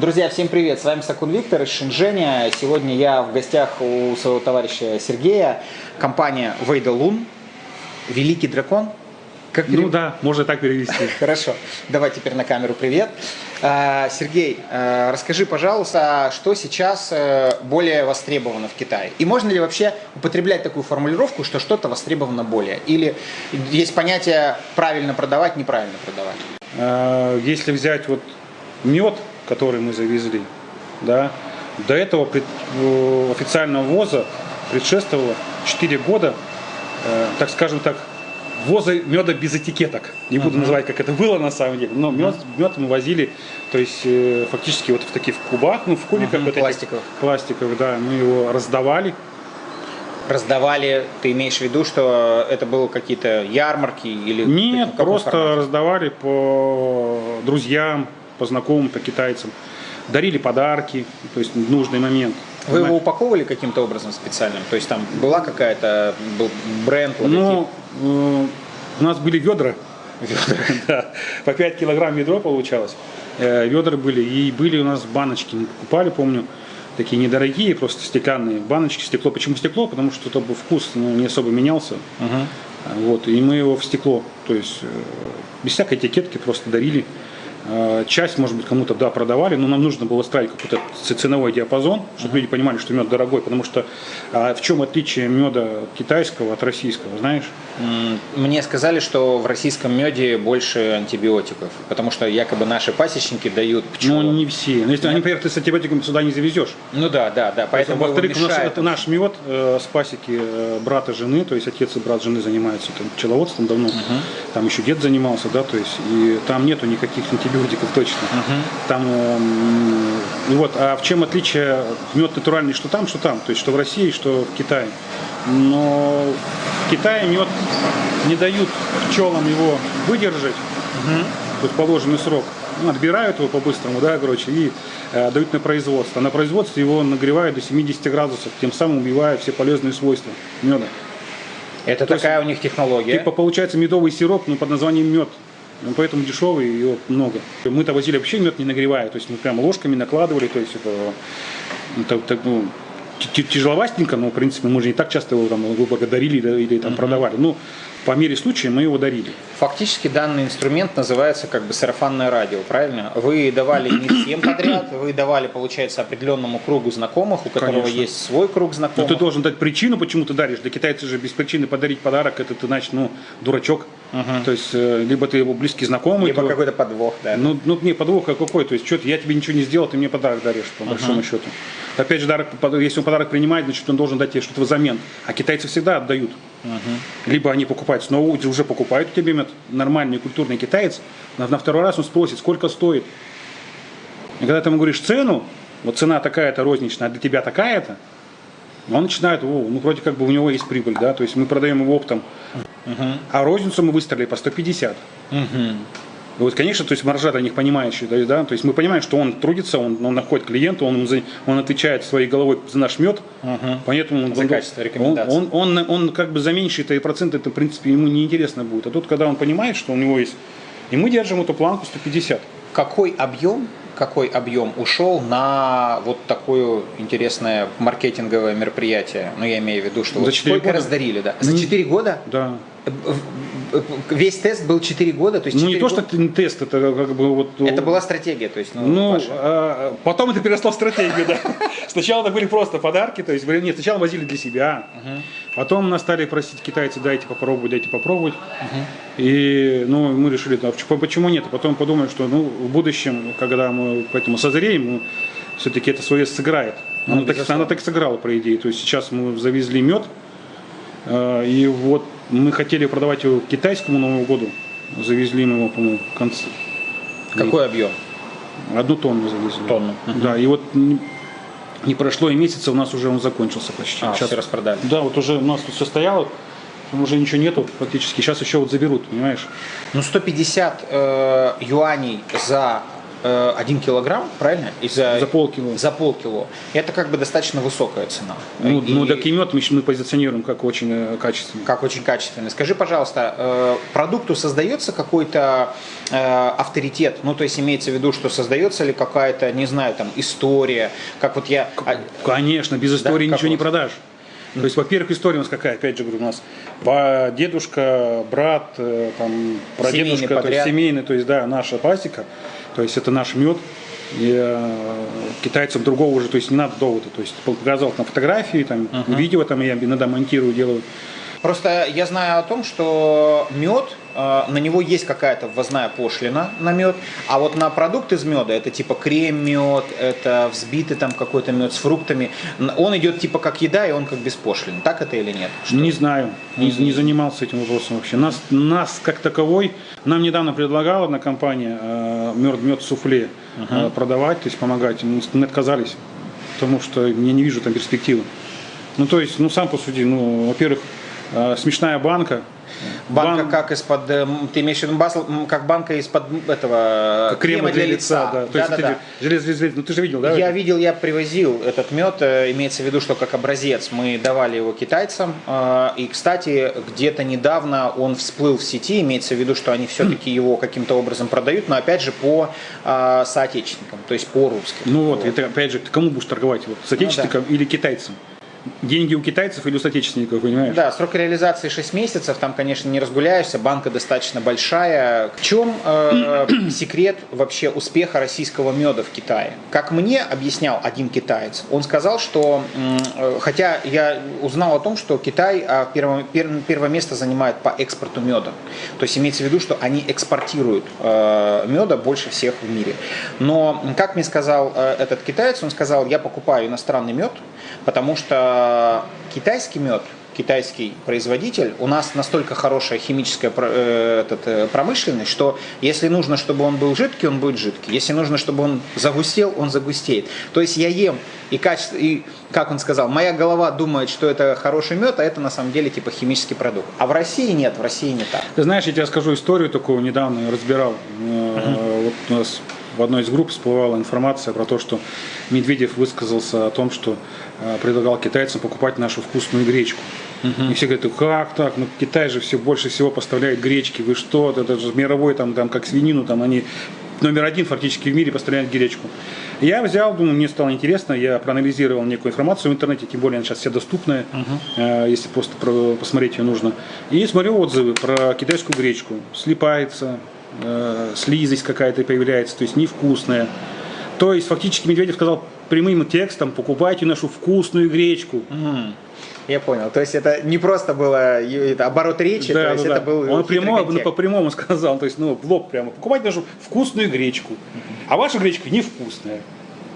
Друзья, всем привет! С вами Сакун Виктор из Шэньчжэня. Сегодня я в гостях у своего товарища Сергея. Компания Вейдалун. Великий дракон. Как перев... Ну да, можно так перевести. Хорошо. Давай теперь на камеру привет. А, Сергей, а, расскажи, пожалуйста, что сейчас э, более востребовано в Китае? И можно ли вообще употреблять такую формулировку, что что-то востребовано более? Или есть понятие правильно продавать, неправильно продавать? А, если взять вот мед, который мы завезли, да, до этого э, официального ввоза предшествовало 4 года, э, так скажем так, ввоза меда без этикеток. Не буду uh-huh. называть, как это было на самом деле, но мед, uh-huh. мед мы возили, то есть э, фактически вот в таких кубах, ну в кубиках uh-huh. вот пластиковых. Этих, пластиковых, да, мы его раздавали. Раздавали, ты имеешь в виду, что это было какие-то ярмарки или? Нет, просто формате? раздавали по друзьям, по знакомым, по китайцам. Дарили подарки, то есть в нужный момент. Вы его упаковывали каким-то образом специальным? То есть там была какая-то, был бренд? Ну, э, у нас были ведра, ведра да, по 5 килограмм ведро получалось. Э, ведра были, и были у нас баночки, мы покупали, помню, такие недорогие, просто стеклянные баночки, стекло. Почему стекло? Потому что чтобы вкус ну, не особо менялся. Uh-huh. Вот, и мы его в стекло, то есть э, без всякой этикетки просто дарили. Э, часть, может быть, кому-то, да, продавали, но нам нужно было ставить какой-то ценовой диапазон, чтобы люди понимали, что мед дорогой, потому что а в чем отличие меда китайского от российского, знаешь? Мне сказали, что в российском меде больше антибиотиков, потому что якобы наши пасечники дают пчелам. Ну, не все. Но если они, например, ты с антибиотиками сюда не завезешь. Ну да, да, да. Поэтому Во-вторых, наш, наш мед э, с пасеки э, брата жены, то есть отец и брат жены занимаются там, пчеловодством давно, угу. Там еще дед занимался, да, то есть и там нету никаких антибиотиков точно. Uh-huh. Там, э, вот, а в чем отличие мед натуральный, что там, что там, то есть что в России, что в Китае. Но в Китае мед не дают пчелам его выдержать, uh-huh. вот положенный срок. Ну, отбирают его по-быстрому, да, короче, и э, дают на производство. А на производстве его нагревают до 70 градусов, тем самым убивая все полезные свойства меда. Это То такая есть, у них технология. Типа получается медовый сироп, но под названием мед. Ну, поэтому дешевый, ее много. Мы-то возили вообще мед не нагревая, то есть мы прям ложками накладывали, то есть это, это, это ну, тяжеловастенько, но в принципе мы же не так часто его там благодарили или там uh-huh. продавали. Ну, по мере случая мы его дарили. Фактически данный инструмент называется как бы сарафанное радио, правильно? Вы давали не всем подряд, вы давали, получается, определенному кругу знакомых, у которого Конечно. есть свой круг знакомых. Но ты должен дать причину, почему ты даришь. Для китайцев же без причины подарить подарок, это ты, значит, ну, дурачок. Угу. То есть, э, либо ты его близкий знакомый. Либо то... какой-то подвох, да. Ну, ну, не, подвох а какой. То есть, что я тебе ничего не сделал, ты мне подарок даришь, по угу. большому счету. Опять же, дарок, если он подарок принимает, значит, он должен дать тебе что-то взамен. А китайцы всегда отдают. Угу. Либо они покупают снова, уже покупают у тебя мед, нормальный культурный китаец, на, на второй раз он спросит, сколько стоит. И когда ты ему говоришь цену, вот цена такая-то розничная, а для тебя такая-то, он начинает, о, ну вроде как бы у него есть прибыль, да, то есть мы продаем его оптом, угу. а розницу мы выставили по 150. Угу. И вот, конечно, то есть маржа для них понимающая, да, да, то есть мы понимаем, что он трудится, он, он находит клиента, он, он отвечает своей головой за наш мед, угу. поэтому за он, качество рекомендаций. Он, он, он, он как бы за меньшие проценты, это в принципе ему неинтересно будет. А тут, когда он понимает, что у него есть, и мы держим эту планку 150. Какой объем какой объем ушел на вот такое интересное маркетинговое мероприятие? Ну, я имею в виду, что за вот сколько года? раздарили, да? За 4 года? Да весь тест был 4 года, то есть Ну не то, что тест, это как бы вот... Ну, это была стратегия, то есть, ну, ну а, потом это переросло в стратегию, да. Сначала это были просто подарки, то есть, нет, сначала возили для себя, потом нас стали просить китайцы, дайте попробовать, дайте попробовать, и, ну, мы решили, а почему нет, потом подумали, что, ну, в будущем, когда мы поэтому созреем, все-таки это свое сыграет. Ну, оно, так, оно так сыграло, по идее. То есть сейчас мы завезли мед, а, и вот мы хотели продавать его к китайскому Новому году. Завезли мы его, по-моему, в конце. Какой объем? Одну тонну завезли. Тонну. Да, и вот не прошло и месяца, у нас уже он закончился почти. А, Сейчас все распродали. Да, вот уже у нас тут все стояло, уже ничего нету фактически. Сейчас еще вот заберут, понимаешь? Ну 150 э, юаней за 1 килограмм, правильно? И за, За полкило. За полкило. Это как бы достаточно высокая цена. Ну, И- ну так и мед мы, мы позиционируем как очень э, качественный. как очень качественный. Скажи, пожалуйста, э, продукту создается какой-то э, авторитет? Ну, то есть имеется в виду, что создается ли какая-то, не знаю, там, история, как вот я... а, Конечно, без истории как ничего не продашь. То есть, во-первых, история у нас какая, опять же говорю, у нас дедушка, брат, э, там, прадедушка, Семейный то есть семейный, то есть, да, наша пасека, то есть это наш мед. И э, китайцам другого уже, то есть не надо довода. То есть показал там фотографии, там, видео там я иногда монтирую, делаю. Просто я знаю о том, что мед, на него есть какая-то ввозная пошлина на мед, а вот на продукт из меда, это типа крем-мед, это взбитый там какой-то мед с фруктами, он идет типа как еда, и он как беспошлин. Так это или нет? Не знаю, не, не занимался этим вопросом вообще. Нас, нас как таковой, нам недавно предлагала одна компания э, мед, мед суфле э, продавать, то есть помогать. Мы, отказались, потому что я не вижу там перспективы. Ну то есть, ну сам посуди, ну во-первых, смешная банка. Банка Бан- как из-под, э, ты имеешь в виду басл- как банка из-под этого э, крема для лица, да. То есть, Да-да-да. ты- желез- желез- ну ты же видел, да? Я видел, я привозил этот мед, э, имеется в виду, что как образец мы давали его китайцам. И, кстати, где-то недавно он всплыл в сети, имеется в виду, что они все-таки его каким-то образом продают, но опять же по э, соотечественникам, то есть по русским. Ну вот, это опять же, ты кому будешь торговать? Вот, с отечественником или китайцам? Деньги у китайцев или у соотечественников, понимаешь? Да, срок реализации 6 месяцев, там, конечно, не разгуляешься, банка достаточно большая. В чем э, секрет вообще успеха российского меда в Китае? Как мне объяснял один китаец, он сказал, что, э, хотя я узнал о том, что Китай а, первое, пер- первое место занимает по экспорту меда. То есть имеется в виду, что они экспортируют э, меда больше всех в мире. Но, как мне сказал э, этот китаец, он сказал, я покупаю иностранный мед, потому что китайский мед, китайский производитель, у нас настолько хорошая химическая э, этот, э, промышленность, что если нужно, чтобы он был жидкий, он будет жидкий. Если нужно, чтобы он загустел, он загустеет. То есть я ем, и, качество, и как он сказал, моя голова думает, что это хороший мед, а это на самом деле типа химический продукт. А в России нет, в России не так. Ты знаешь, я тебе расскажу историю такую, недавно я разбирал. Э, Вот у нас в одной из групп всплывала информация про то, что Медведев высказался о том, что предлагал китайцам покупать нашу вкусную гречку. И все говорят, «Ну как так? Ну Китай же все больше всего поставляет гречки. Вы что? Это же мировой там, там как свинину, там они номер один фактически в мире поставляют гречку. Я взял, думаю, мне стало интересно, я проанализировал некую информацию в интернете, тем более она сейчас вся доступная, э, если просто про- посмотреть ее нужно. И смотрю отзывы про китайскую гречку. Слипается, э, слизость какая-то появляется, то есть невкусная. То есть фактически Медведев сказал прямым текстом, покупайте нашу вкусную гречку. Я понял. То есть это не просто было это оборот речи, то есть это был Он прямо, ну, по прямому сказал, то есть ну, в лоб прямо, покупайте нашу вкусную гречку, а ваша гречка невкусная.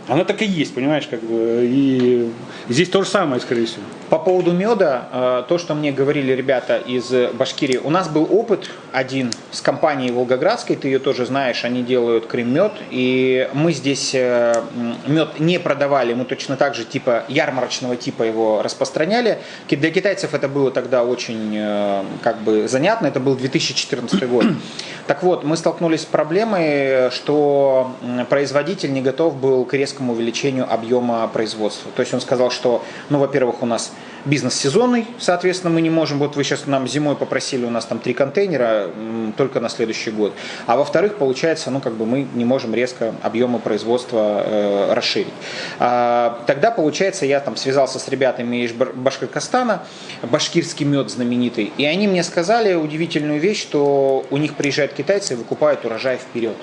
Она так и есть, понимаешь, как бы, и здесь то же самое, скорее всего. По поводу меда, э, то, что мне говорили ребята из Башкирии, у нас был опыт один с компанией Волгоградской, ты ее тоже знаешь, они делают крем-мед, и мы здесь э, мед не продавали, мы точно так же типа ярмарочного типа его распространяли. Для китайцев это было тогда очень э, как бы занятно, это был 2014 год. Так вот, мы столкнулись с проблемой, что производитель не готов был к резкому увеличению объема производства. То есть он сказал, что, ну, во-первых, у нас бизнес сезонный, соответственно, мы не можем, вот вы сейчас нам зимой попросили, у нас там три контейнера только на следующий год. А во-вторых, получается, ну, как бы мы не можем резко объемы производства э, расширить. А, тогда, получается, я там связался с ребятами из Башкортостана, башкирский мед знаменитый, и они мне сказали удивительную вещь, что у них приезжают китайцы и выкупают урожай вперед.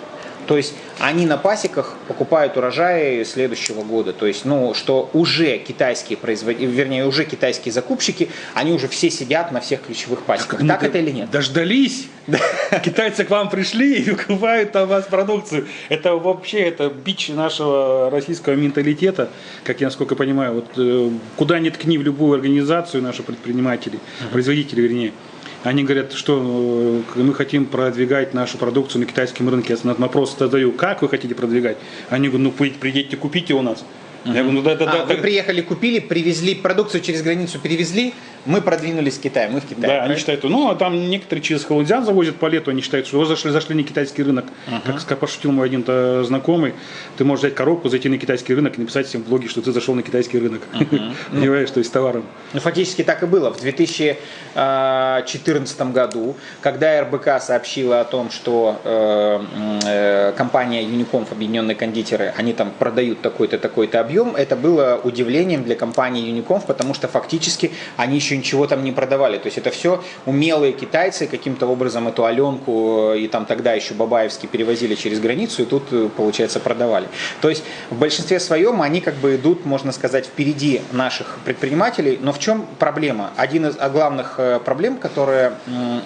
То есть они на пасеках покупают урожаи следующего года. То есть, ну, что уже китайские производители, вернее, уже китайские закупщики, они уже все сидят на всех ключевых пасеках. Так Ну, это или нет? Дождались. Китайцы к вам пришли и выкупают там вас продукцию. Это вообще это бич нашего российского менталитета, как я насколько понимаю. Вот э, куда ни ткни в любую организацию наши предприниматели, производители вернее, они говорят, что э, мы хотим продвигать нашу продукцию на китайском рынке. Я на вопрос задаю, как вы хотите продвигать? Они говорят, ну при- приедьте, купите у нас. Я говорю, ну да, да, А, да. вы да. приехали, купили, привезли продукцию через границу, перевезли, мы продвинулись в Китай, мы в Китае. Да, правильно? они считают, ну, а там некоторые через Халудзян завозят по лету, они считают, что вы зашли, зашли на китайский рынок. Uh-huh. Как пошутил мой один знакомый, ты можешь взять коробку, зайти на китайский рынок и написать всем в блоге, что ты зашел на китайский рынок. Uh-huh. Понимаешь, то есть товаром. Ну, фактически так и было. В 2014 году, когда РБК сообщила о том, что э, э, компания Unicomf, объединенные кондитеры, они там продают такой-то, такой-то объем, это было удивлением для компании Unicomf, потому что фактически они еще ничего там не продавали. То есть это все умелые китайцы каким-то образом эту Аленку и там тогда еще Бабаевский перевозили через границу и тут, э, получается, продавали. То есть в большинстве своем они как бы идут, можно сказать, впереди наших предпринимателей. Но в чем проблема? Один из главных э, проблем, которые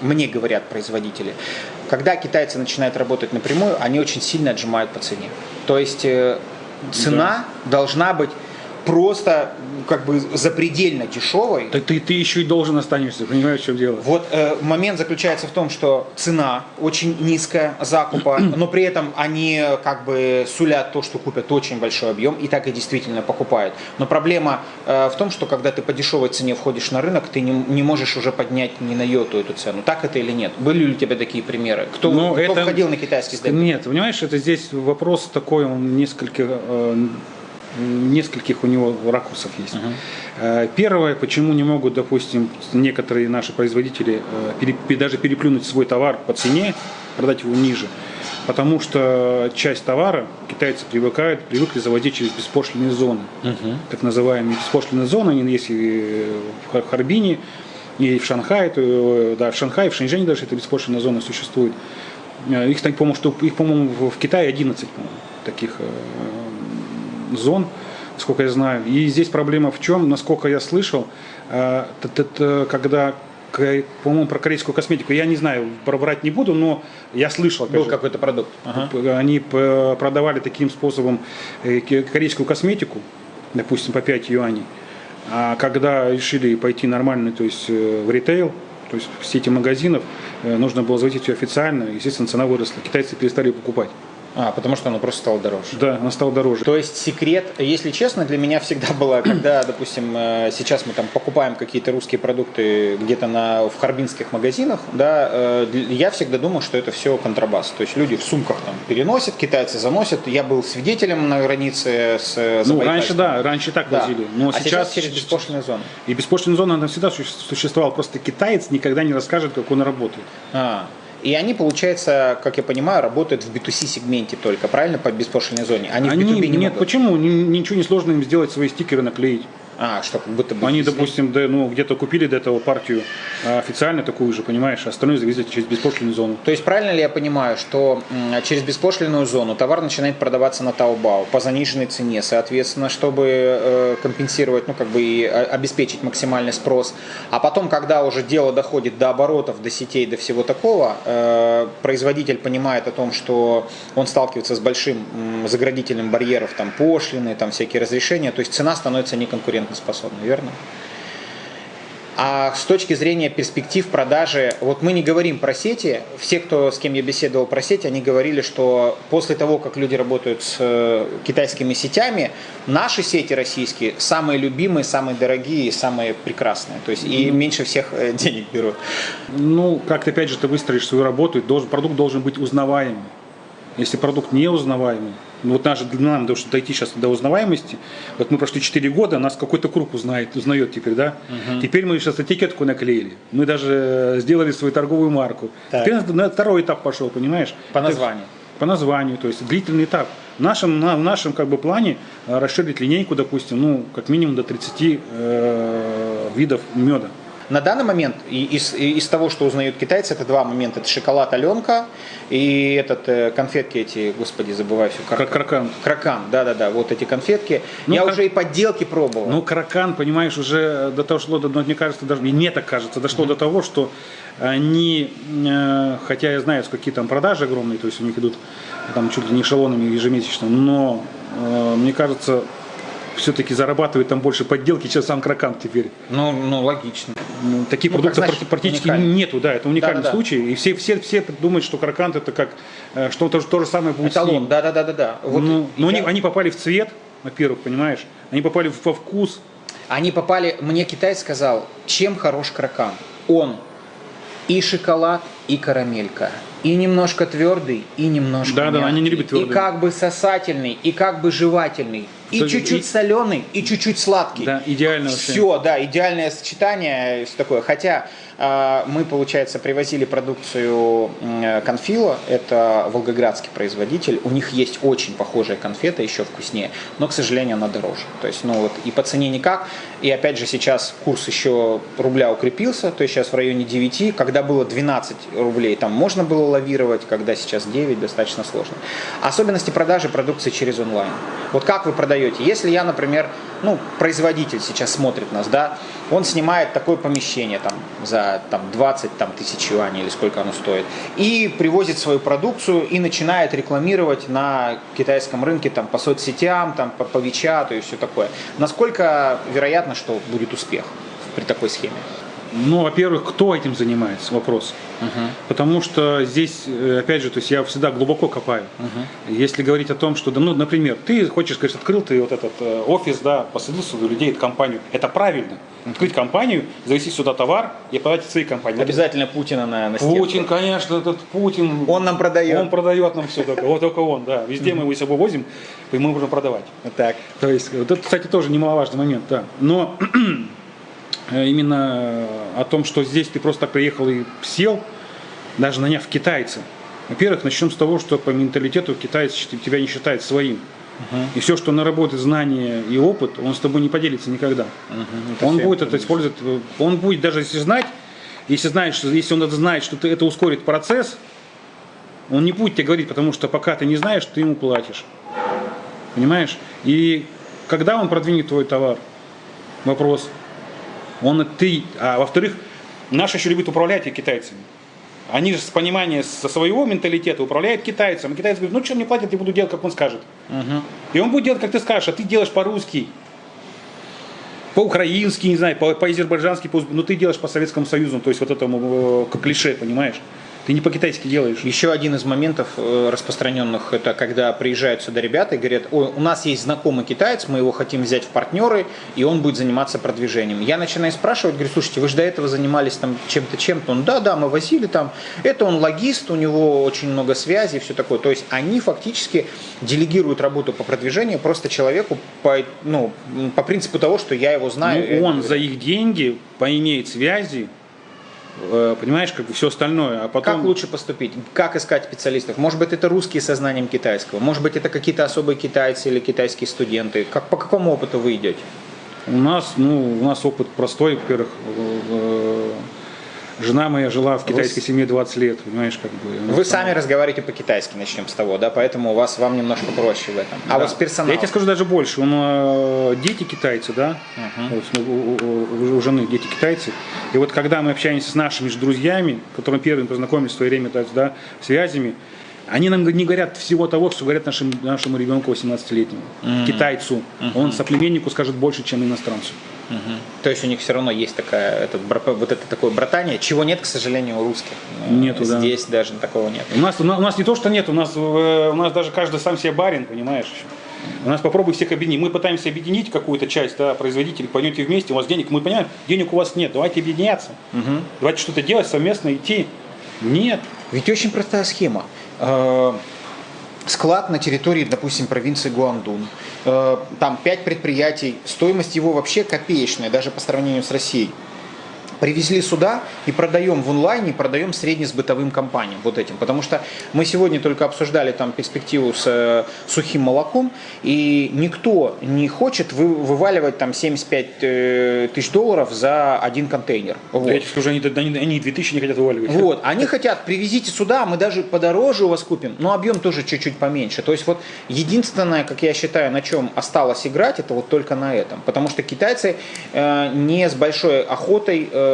мне говорят производители, когда китайцы начинают работать напрямую, они очень сильно отжимают по цене. То есть э, цена да. должна быть просто как бы запредельно дешевой. Так ты, ты еще и должен останешься, понимаешь, в чем дело? Вот э, момент заключается в том, что цена очень низкая закупа, но при этом они как бы сулят то, что купят очень большой объем, и так и действительно покупают. Но проблема э, в том, что когда ты по дешевой цене входишь на рынок, ты не, не можешь уже поднять ни на йоту эту цену. Так это или нет? Были ли у тебя такие примеры? Кто, ну, кто это... входил на китайский сдеп? Нет, понимаешь, это здесь вопрос такой, он несколько э, нескольких у него ракурсов есть. Uh-huh. Первое, почему не могут, допустим, некоторые наши производители э, даже переплюнуть свой товар по цене, продать его ниже, потому что часть товара китайцы привыкают, привыкли заводить через беспошлинные зоны, uh-huh. так называемые беспошлинные зоны, они есть и в Харбине, и в Шанхае, да, в Шанхае, в Шэньчжэне даже эта беспошлинная зона существует. Э, их, по-моему, их, по-моему, в Китае 11 по-моему, таких зон, сколько я знаю. И здесь проблема в чем, насколько я слышал, э, когда по-моему, про корейскую косметику. Я не знаю, пробрать не буду, но я слышал. Был какой-то продукт. Ага. Они продавали таким способом э, корейскую косметику, допустим, по 5 юаней. А когда решили пойти нормально, то есть э, в ритейл, то есть в сети магазинов, нужно было зайти все официально, естественно, цена выросла. Китайцы перестали покупать. А, потому что оно просто стало дороже. Да, оно стало дороже. То есть секрет, если честно, для меня всегда было, когда, допустим, э, сейчас мы там покупаем какие-то русские продукты где-то на, в харбинских магазинах, да, э, я всегда думал, что это все контрабас. То есть люди в сумках там переносят, китайцы заносят. Я был свидетелем на границе с Ну, раньше, да, раньше так да. возили. Но а сейчас, сейчас через беспошлинную зону. И беспошлинная зона, она всегда существовала. Просто китаец никогда не расскажет, как он работает. А, и они, получается, как я понимаю, работают в B2C сегменте только, правильно, по беспошлиной зоне? Они, они в B2B не Нет, могут. почему? Ничего не сложно им сделать свои стикеры наклеить. А, что как будто бы... Они, допустим, да, ну, где-то купили до этого партию а, официально такую же, понимаешь, а остальное завезли через беспошлинную зону. То есть правильно ли я понимаю, что через беспошлинную зону товар начинает продаваться на Taobao по заниженной цене, соответственно, чтобы э, компенсировать, ну, как бы и обеспечить максимальный спрос, а потом, когда уже дело доходит до оборотов, до сетей, до всего такого, э, производитель понимает о том, что он сталкивается с большим заградительным барьером, там, пошлины, там, всякие разрешения, то есть цена становится неконкурентной конкурентоспособны, верно? А с точки зрения перспектив продажи, вот мы не говорим про сети, все, кто с кем я беседовал про сети, они говорили, что после того, как люди работают с э, китайскими сетями, наши сети российские самые любимые, самые дорогие и самые прекрасные. То есть и меньше всех э, денег берут. Ну, как-то опять же ты выстроишь свою работу, должен, продукт должен быть узнаваемый. Если продукт не узнаваемый, ну вот даже для нам, чтобы дойти сейчас до узнаваемости, вот мы прошли 4 года, нас какой-то круг узнает, узнает теперь, да? Угу. Теперь мы сейчас этикетку наклеили, мы даже сделали свою торговую марку. Так. Теперь на второй этап пошел, понимаешь? По названию. По названию, то есть длительный этап. В нашем, на, в нашем как бы плане э, расширить линейку, допустим, ну, как минимум до 30 э, видов меда. На данный момент из, из того, что узнают китайцы, это два момента. Это шоколад Аленка и этот э, конфетки эти, господи, забываю все. Как, кракан. Кракан, да-да-да, вот эти конфетки. Ну, Я как... уже и подделки пробовал. Ну, кракан, понимаешь, уже до того шло, мне кажется, даже, мне так кажется, дошло mm-hmm. до того, что они, э, хотя я знаю, какие там продажи огромные, то есть у них идут там чуть ли не эшелонами ежемесячно, но э, мне кажется, все-таки зарабатывает там больше подделки, чем сам кракан теперь. Ну, ну логично. Ну, таких ну, продуктов значит, практически уникальный. нету, да, это уникальный да, да, случай. И все, все, все думают, что кракант это как э, что-то то же самое будет Эталон, да-да-да. да. Вот ну, но я... они, они попали в цвет, во-первых, понимаешь, они попали во вкус, Они попали, мне китай сказал, чем хорош кракан. Он и шоколад, и карамелька. И немножко твердый, и немножко Да, да, они не любят И твердый. как бы сосательный, и как бы жевательный. И чуть-чуть и- соленый, и чуть-чуть сладкий. Да, идеально вообще. Все, да, идеальное сочетание, все такое. Хотя э, мы, получается, привозили продукцию м, Конфила, это волгоградский производитель. У них есть очень похожая конфета, еще вкуснее, но, к сожалению, она дороже. То есть, ну вот, и по цене никак. И опять же, сейчас курс еще рубля укрепился, то есть сейчас в районе 9, когда было 12 рублей, там можно было лавировать, когда сейчас 9, достаточно сложно. Особенности продажи продукции через онлайн. Вот как вы продаете? Если я, например, ну, производитель сейчас смотрит нас, да, он снимает такое помещение там за там, 20 там, тысяч юаней или сколько оно стоит, и привозит свою продукцию и начинает рекламировать на китайском рынке там, по соцсетям, там, по, по Вичату и все такое. Насколько вероятно, что будет успех при такой схеме? Ну, во-первых, кто этим занимается? Вопрос. Потому что здесь, э, опять же, то есть я всегда глубоко копаю. Если говорить о том, что, да, ну, например, ты хочешь, говоришь, открыл ты вот этот э, офис, да, посадил сюда людей, эту компанию. Это правильно. Открыть компанию, завести сюда товар и продать в своей компании. Обязательно Путина на, на стенку. Путин, конечно, этот Путин. Он нам продает. Он продает нам все только. Вот только он, да. Везде мы его с собой возим, и мы можем продавать. Так. То есть, вот это, кстати, тоже немаловажный момент, да. Но именно о том, что здесь ты просто так приехал и сел, даже наняв китайца. Во-первых, начнем с того, что по менталитету китаец счит- тебя не считает своим. И все, что наработает знания и опыт, он с тобой не поделится никогда. это он будет это использовать, э, он будет даже если знать, если знает, что если он это знает, что ты, это ускорит процесс, он не будет тебе говорить, потому что пока ты не знаешь, ты ему платишь. Понимаешь? И когда он продвинет твой товар? Вопрос. Он ты. А во-вторых, наши еще любят управлять и китайцами. Они же с понимания со своего менталитета управляют китайцем. И китайцы говорят, ну что мне платят, я буду делать, как он скажет. И он будет делать, как ты скажешь, а ты делаешь по-русски. По-украински, не знаю, по- по-азербайджански, по, ну ты делаешь по Советскому Союзу, то есть вот этому э, как клише, понимаешь? Ты не по-китайски делаешь. Еще один из моментов э, распространенных, это когда приезжают сюда ребята и говорят, ой, у нас есть знакомый китаец, мы его хотим взять в партнеры, и он будет заниматься продвижением. Я начинаю спрашивать, говорю, слушайте, вы же до этого занимались там чем-то, чем-то. Он, да, да, мы возили там. Это он логист, у него очень много связей, все такое. То есть они фактически делегируют работу по продвижению просто человеку по, ну, по принципу того, что я его знаю. Ну, он за их деньги поимеет связи, понимаешь, как бы все остальное. А потом... Как лучше поступить? Как искать специалистов? Может быть, это русские со знанием китайского? Может быть, это какие-то особые китайцы или китайские студенты? Как, по какому опыту вы идете? У нас, ну, у нас опыт простой, во-первых, э, жена моя жила в китайской семье 20 лет, понимаешь, как бы. Вы там- сами разговариваете по-китайски, начнем с того, да? Поэтому у вас вам немножко проще в этом. А Да. вот с персоналом? Я тебе скажу даже больше. Он, э, дети китайцы, да? Вот, ну, у, у- у жены дети китайцы. И вот когда мы общаемся с нашими же друзьями, которым первыми познакомились в свое время, да, связями, они нам не говорят всего того, что говорят нашим, нашему ребенку 18-летнему, китайцу. Он соплеменнику скажет больше, чем иностранцу. То есть у них все равно есть такая, этот, вот это такое братание, чего нет, к сожалению, у русских. Э, Нету, да. Здесь даже такого нет. У нас, у нас у нас не то, что нет, у нас, э, у нас даже каждый сам себе барин, понимаешь? У нас попробуй всех объединить. Мы пытаемся объединить какую-то часть, да, производителей, пойдете вместе, у вас денег, мы понимаем, денег у вас нет, давайте объединяться. Давайте что-то делать совместно, идти. Нет. Ведь очень простая схема. Э, Склад на территории, допустим, провинции Гуандун. Э, Там пять предприятий. Стоимость его вообще копеечная, даже по сравнению с Россией. Привезли сюда и продаем в онлайне, продаем среднесбытовым компаниям вот этим. Потому что мы сегодня только обсуждали там перспективу с э, сухим молоком, и никто не хочет вы- вываливать там 75 э, тысяч долларов за один контейнер. Вот. Я тебе скажу, они, они, они 2000 не хотят вываливать. Вот, они хотят, привезите сюда, мы даже подороже у вас купим, но объем тоже чуть-чуть поменьше. То есть вот единственное, как я считаю, на чем осталось играть, это вот только на этом. Потому что китайцы э, не с большой охотой, э,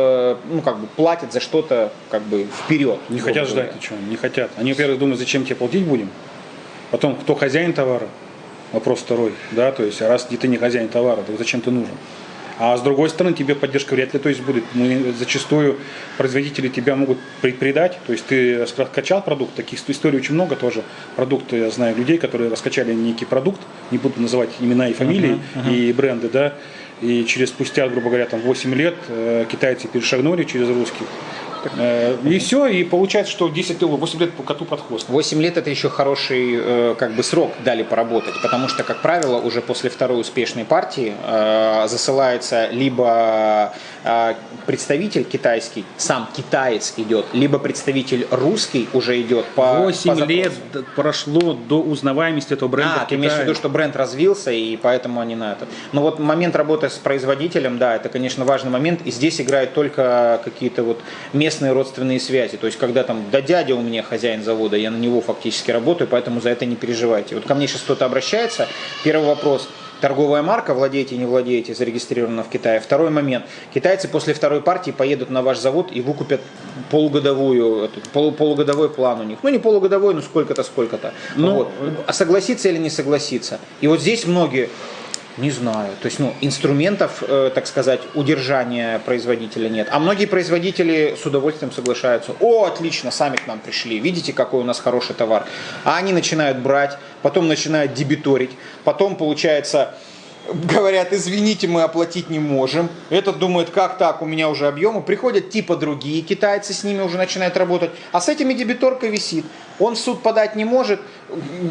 ну как бы платят за что-то как бы вперед. Не хотят говоря. ждать ничего, не хотят. Они, во-первых, думают, зачем тебе платить будем. Потом, кто хозяин товара, вопрос второй, да, то есть, раз ты не хозяин товара, то зачем ты нужен? А с другой стороны, тебе поддержка вряд ли то есть будет. Мы зачастую производители тебя могут предать. То есть ты раскачал продукт, таких историй очень много тоже. Продукты, я знаю людей, которые раскачали некий продукт, не буду называть имена и фамилии, и бренды, да. И через спустя, грубо говоря, там 8 лет э, китайцы перешагнули через русских. Э, И все, и получается, что 10 лет, 8 лет по коту под хвост. 8 лет это еще хороший э, как бы срок дали поработать, потому что, как правило, уже после второй успешной партии э, засылается либо э, представитель китайский, сам китаец идет, либо представитель русский уже идет по 8 по лет прошло до узнаваемости этого бренда А, ты имеешь в виду, что бренд развился, и поэтому они на это. Но вот момент работы с производителем, да, это, конечно, важный момент, и здесь играют только какие-то вот местные родственные связи. То есть, когда там, да дядя у меня хозяин завода, я на него фактически работаю, поэтому за это не переживайте. Вот ко мне сейчас кто-то обращается, первый вопрос, торговая марка, владеете, не владеете, зарегистрирована в Китае. Второй момент. Китайцы после второй партии поедут на ваш завод и выкупят полугодовую, полу- полугодовой план у них. Ну, не полугодовой, но сколько-то, сколько-то. Ну, вот. А согласиться или не согласиться? И вот здесь многие, не знаю, то есть, ну, инструментов, э, так сказать, удержания производителя нет. А многие производители с удовольствием соглашаются. О, отлично, сами к нам пришли, видите, какой у нас хороший товар. А они начинают брать, потом начинают дебиторить, потом, получается, говорят, извините, мы оплатить не можем. Этот думает, как так, у меня уже объемы. Приходят типа другие китайцы, с ними уже начинают работать. А с этими дебиторка висит. Он в суд подать не может,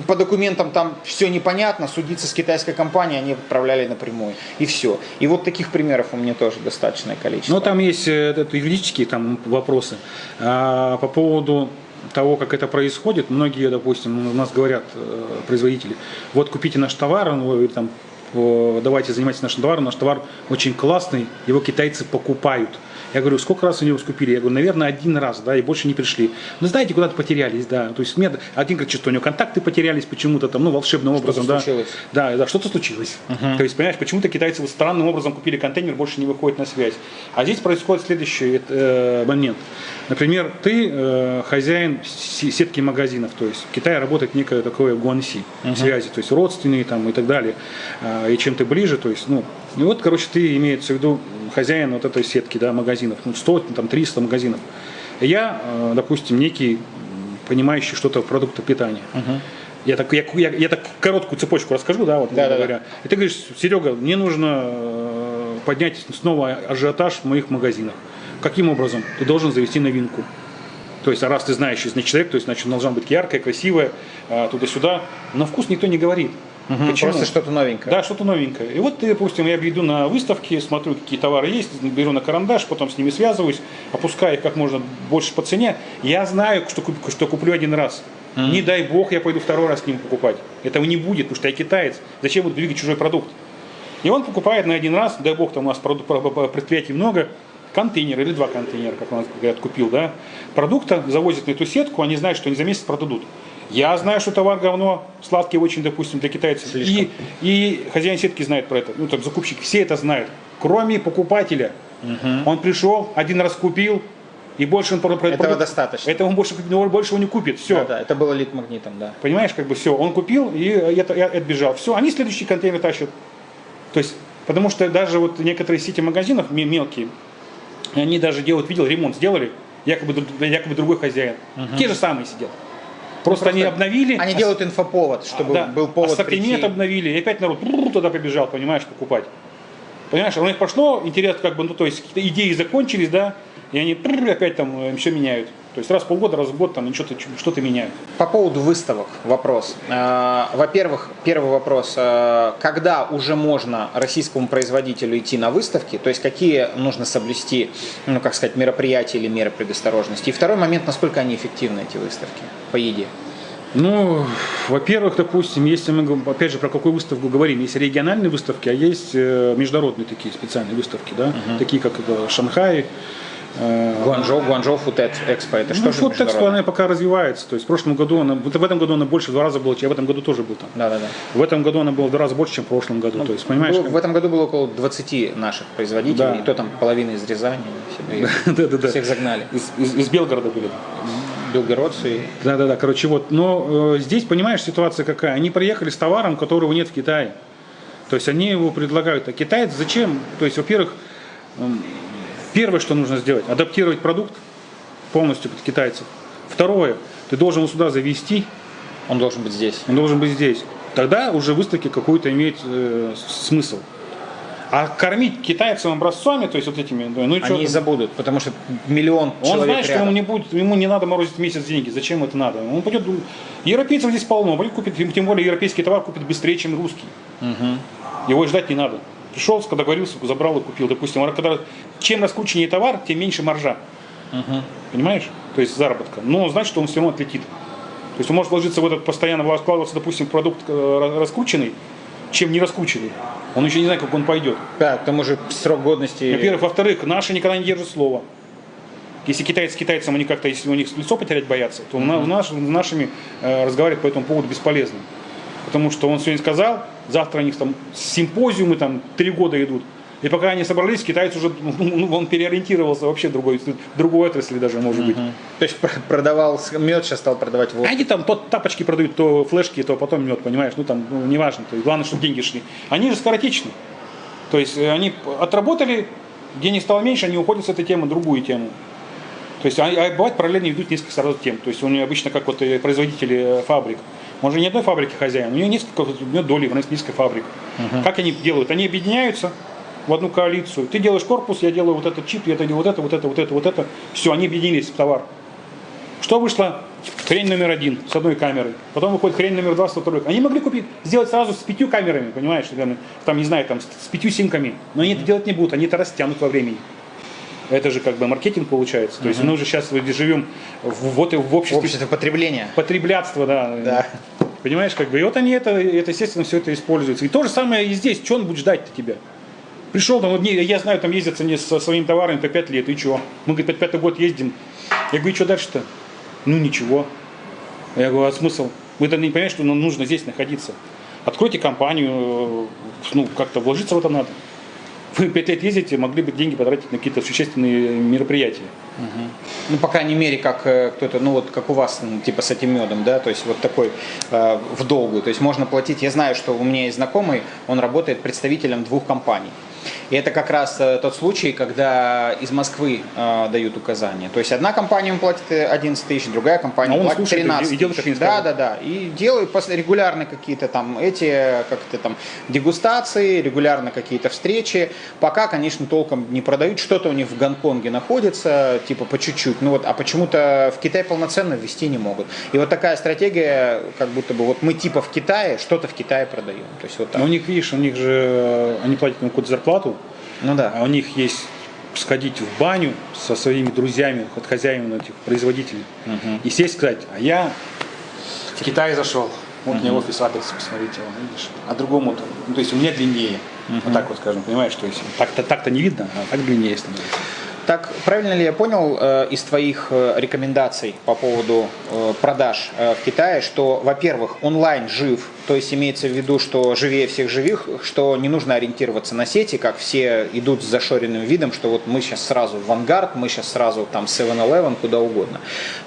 по документам там все непонятно, судиться с китайской компанией они отправляли напрямую. И все. И вот таких примеров у меня тоже достаточное количество. Ну, там есть э, это, юридические там вопросы. А, по поводу того, как это происходит, многие, допустим, у нас говорят э, производители, вот купите наш товар, вы там, давайте занимайтесь нашим товаром, наш товар очень классный, его китайцы покупают. Я говорю, сколько раз они его скупили? Я говорю, наверное, один раз, да, и больше не пришли. Ну, знаете, куда-то потерялись, да. То есть мне один говорит, что у него контакты потерялись почему-то там, ну, волшебным образом, да. случилось. Да, да, что-то случилось. То есть, понимаешь, почему-то китайцы вот странным образом купили контейнер, больше не выходит на связь. А здесь происходит следующий э, момент. Например, ты э, хозяин сетки магазинов, то есть в Китае работает некое такое гуанси, связи, то есть родственные там и так далее. А, и чем ты ближе, то есть, ну, и вот, короче, ты имеется в виду хозяин вот этой сетки, да, магазинов, ну, 100, там, 300 магазинов. Я, э, допустим, некий понимающий что-то в продуктах питания. Я так, я, я, я так короткую цепочку расскажу, да, вот, Да-да-да. говоря. И ты говоришь, Серега, мне нужно э, поднять снова ажиотаж в моих магазинах. Каким образом? Ты должен завести новинку. То есть, а раз ты знаешь, значит, человек, то есть, значит, должна быть яркая, красивая, э, туда-сюда. Но вкус никто не говорит. Почему? Просто что-то новенькое. Да, что-то новенькое. И вот, допустим, я иду на выставки, смотрю, какие товары есть, беру на карандаш, потом с ними связываюсь, опускаю их как можно больше по цене. Я знаю, что, куп- что куплю один раз. Не дай бог, я пойду второй раз к ним покупать. Этого не будет, потому что я китаец. Зачем буду двигать чужой продукт? И он покупает на один раз, дай бог, там у нас предприятий много, контейнер или два контейнера, как у нас говорят, купил, да, продукта, завозят на эту сетку, они знают, что они за месяц продадут. Я знаю, что товар говно, сладкий очень, допустим, для китайцев. Слишком. И, и хозяин сетки знает про это. Ну, там, закупщик, все это знают. Кроме покупателя. Он пришел, один раз купил, и больше он... про- Этого продукт- достаточно. Этого он больше, больше он не купит. Все. Да, да, это было лид-магнитом, да. Понимаешь, как бы все, он купил и это, и отбежал. Все, они следующий контейнер тащат. То есть, потому что даже вот некоторые сети магазинов ме- мелкие, они даже делают, видел, ремонт сделали, якобы, якобы другой хозяин. Те же самые сидят. Просто, они обновили. Они ос- делают инфоповод, чтобы да, был повод ассортимент прийти. обновили, и опять народ туда побежал, понимаешь, покупать. Понимаешь, у них пошло, интерес как бы, ну то есть какие-то идеи закончились, да, и они опять там все меняют. То есть раз в полгода, раз в год там что-то что-то меняют. По поводу выставок вопрос. Э, Во-первых, первый вопрос. э, Когда уже можно российскому производителю идти на выставки? То есть какие нужно соблюсти, ну как сказать, мероприятия или меры предосторожности? И второй момент, насколько они эффективны, эти выставки по еде? Ну, во-первых, допустим, если мы опять же про какую выставку говорим, есть региональные выставки, а есть э, международные такие специальные выставки, да, такие как это, Шанхай. Э, Гуанчжоу, Гуанчжоу Food Expo, это что ну, же вот Экспо, она пока развивается. То есть в прошлом году она, в этом году она больше в два раза была, чем я в этом году тоже был там. Да-да-да. В этом году она была в два раза больше, чем в прошлом году. то есть, понимаешь, Было- как- в этом году было около 20 наших производителей, Да. и то там половина из Рязани, всех, Да-да-да. всех загнали. из, из- из Белгорода были. Белгородцы Да-да-да, короче, вот. Но э, здесь, понимаешь, ситуация какая? Они приехали с товаром, которого нет в Китае. То есть они его предлагают. А китаец зачем? То есть, во-первых, м, первое, что нужно сделать, адаптировать продукт полностью под китайцев. Второе, ты должен его сюда завести, он должен быть здесь. он должен быть здесь. Тогда уже выставки какую-то имеет э, смысл. А кормить китайцам образцами, то есть вот этими, ну, и Они что? забудут, потому что миллион Он человек знает, что рядом. ему не будет, ему не надо морозить месяц деньги. Зачем это надо? Он пойдет, европейцев здесь полно, он пойдет купит, тем- более европейский товар купит быстрее, чем русский. Его и ждать не надо. Пришел, договорился, забрал и купил. Допустим, когда, чем раскрученнее товар, тем меньше маржа. Понимаешь? То есть заработка. Но значит, он все равно отлетит. То есть он может вложиться в этот постоянно вкладываться, допустим, продукт э, раскрученный, чем не раскрученный. Он еще не знает, как он пойдет. Да, к тому же срок годности... Во-первых, во-вторых, наши никогда не держат слова. Если китайцы с китайцем, они как-то, если у них лицо потерять боятся, то на- наш- нашими э, разговаривать по этому поводу бесполезно. Потому что он сегодня сказал, завтра у них там симпозиумы там три года идут. И пока они собрались, китаец уже, ну, он переориентировался вообще в другой, другой отрасли даже, может быть. То есть пр- продавал мед, сейчас стал продавать водку. Они там то тапочки продают, то флешки, то потом мед, понимаешь, ну там, ну, неважно, то есть, главное, чтобы деньги шли. Они же скоротечны. То есть э, они отработали, денег стало меньше, они уходят с этой темы в другую тему. То есть, а, а бывает параллельно ведут несколько сразу тем. То есть, у него обычно, как вот э, производители э, фабрик, он же не одной фабрики хозяин, у него несколько, у него доли в несколько фабрик. Как они делают? Они объединяются в одну коалицию. Ты делаешь корпус, я делаю вот этот чип, я делаю вот это, вот это, вот это, вот это. Все, они объединились в товар. Что вышло? Хрень номер один с одной камерой. Потом выходит хрень номер два с второй. Они могли купить, сделать сразу с пятью камерами, понимаешь? Там, не знаю, там, с с пятью симками. Но они это делать не будут, они это растянут во времени. Это же как бы маркетинг получается. То есть мы уже сейчас живем в, вот и в обществе Общество потребления. потреблятства, да. Да. Понимаешь, как бы. И вот они это, это, естественно, все это используется. И то же самое и здесь. Что он будет ждать-то тебя? Пришел там, вот не- я знаю, там ездят мне со своими товарами по 5 лет, и что? Мы, говорит, пятый год ездим. Я говорю, что дальше-то? Ну, ничего. Я говорю, а смысл? Вы не понимаете, что нам нужно здесь находиться. Откройте компанию, ну, как-то вложиться в это надо. Вы пять лет ездите, могли бы деньги потратить на какие-то существенные мероприятия. Ну, по крайней мере, как э, кто-то, ну вот как у вас, типа с этим медом, да, то есть вот такой э, в долгую. То есть можно платить. Я знаю, что у меня есть знакомый, он работает представителем двух компаний. И это как раз э, тот случай, когда из Москвы э, дают указания. То есть одна компания ему платит э, 11 тысяч, другая компания А платит слушает и 13 де- и делает, тысяч. как они Да, да, да. И делают регулярно какие-то там эти, как то там, дегустации, регулярно какие-то встречи. Пока, конечно, толком не продают. Что-то у них в Гонконге находится, типа по чуть-чуть. Ну вот, а почему-то в Китай полноценно ввести не могут. И вот такая стратегия, как будто бы вот мы типа в Китае, что-то в Китае продаем. То есть вот так. Но у них, видишь, у них же, э, они платят ему какую-то зарплату, Ну да. а у них есть сходить в баню со своими друзьями, от хозяев этих производителей, и сесть сказать, а я в Китай зашел, вот у меня офис, адрес, посмотрите, вон, видишь, а другому, -то, ну, то есть у меня длиннее, вот так вот скажем, понимаешь, то есть. Так-то так-то не видно, а так длиннее становится. Так, правильно ли я понял э, из твоих э, рекомендаций по поводу э, продаж в Китае, что, во-первых, онлайн жив, то есть имеется в виду, что живее всех живых, что не нужно ориентироваться на сети, как все идут с зашоренным видом, что вот мы сейчас сразу в Vanguard, мы сейчас сразу там 7-Eleven, куда угодно.